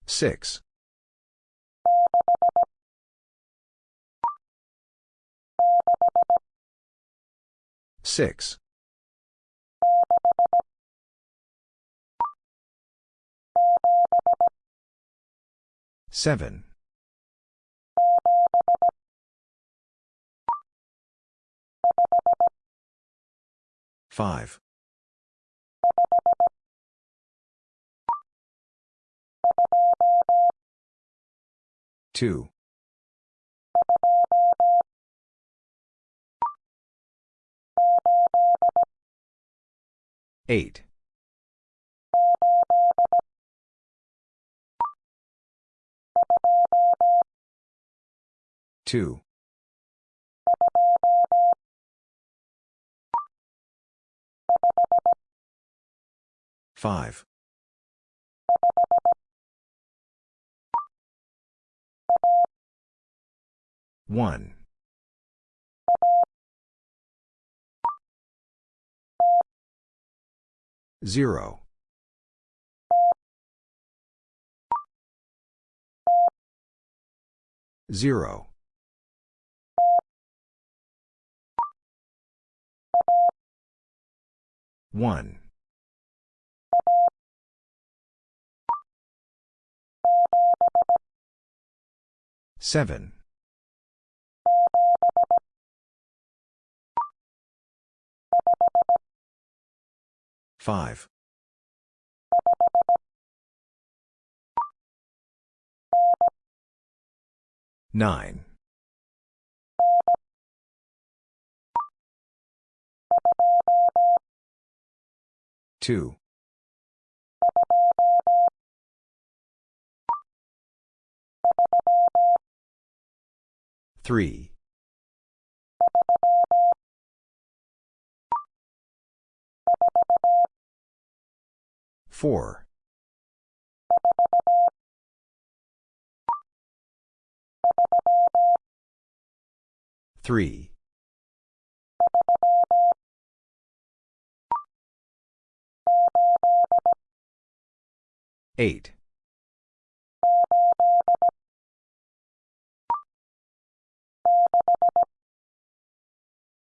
Six. Six. Seven. Five. Two. Eight. Two. Five. One. Zero. Zero. One. Seven. Five. Nine. Two. Three. Four. Three. Eight.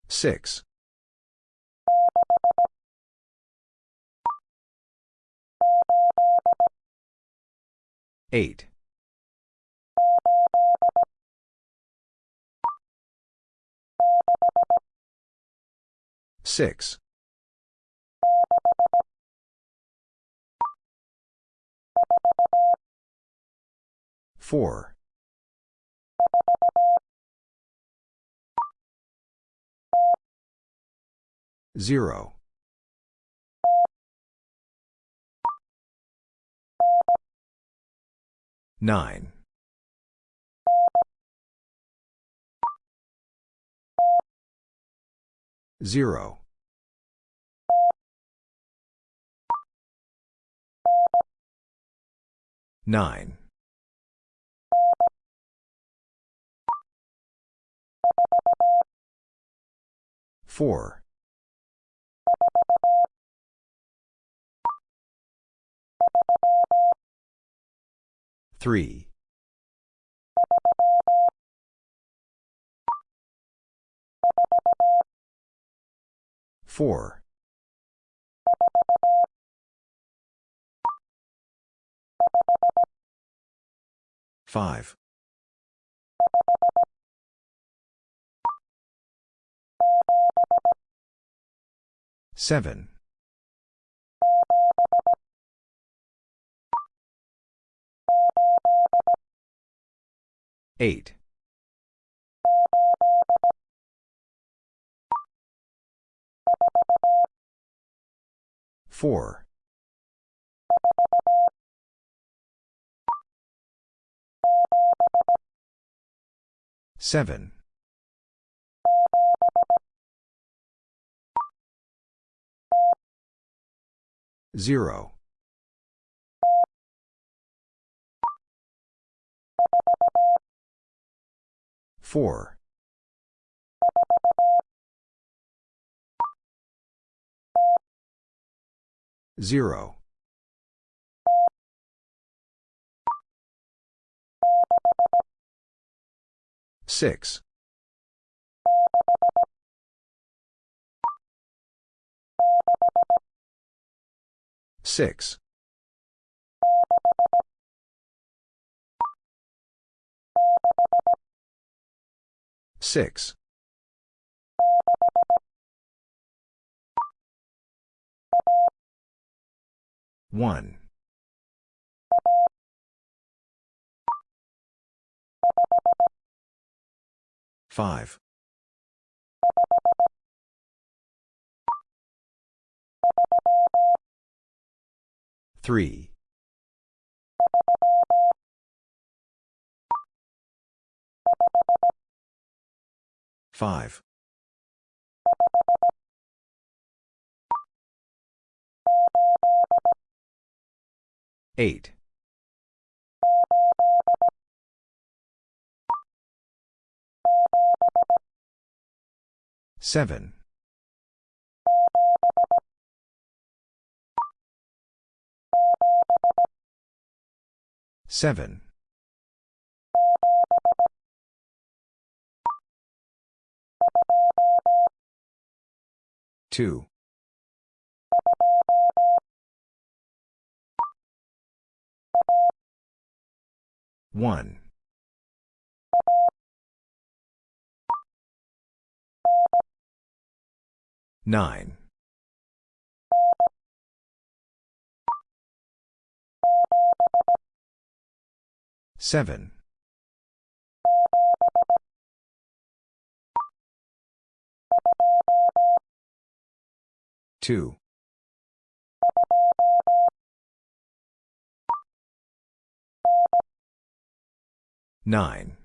Six. Eight. Six. Four. Zero. Nine. Zero. Nine. Four. Three. Four. Five. Seven. Eight. Four. Seven. Zero. Four. Zero. Six. Six. Six. One. Five. Three. Five. Eight. Seven. Seven. Two. One. Nine. Seven. Two. Nine.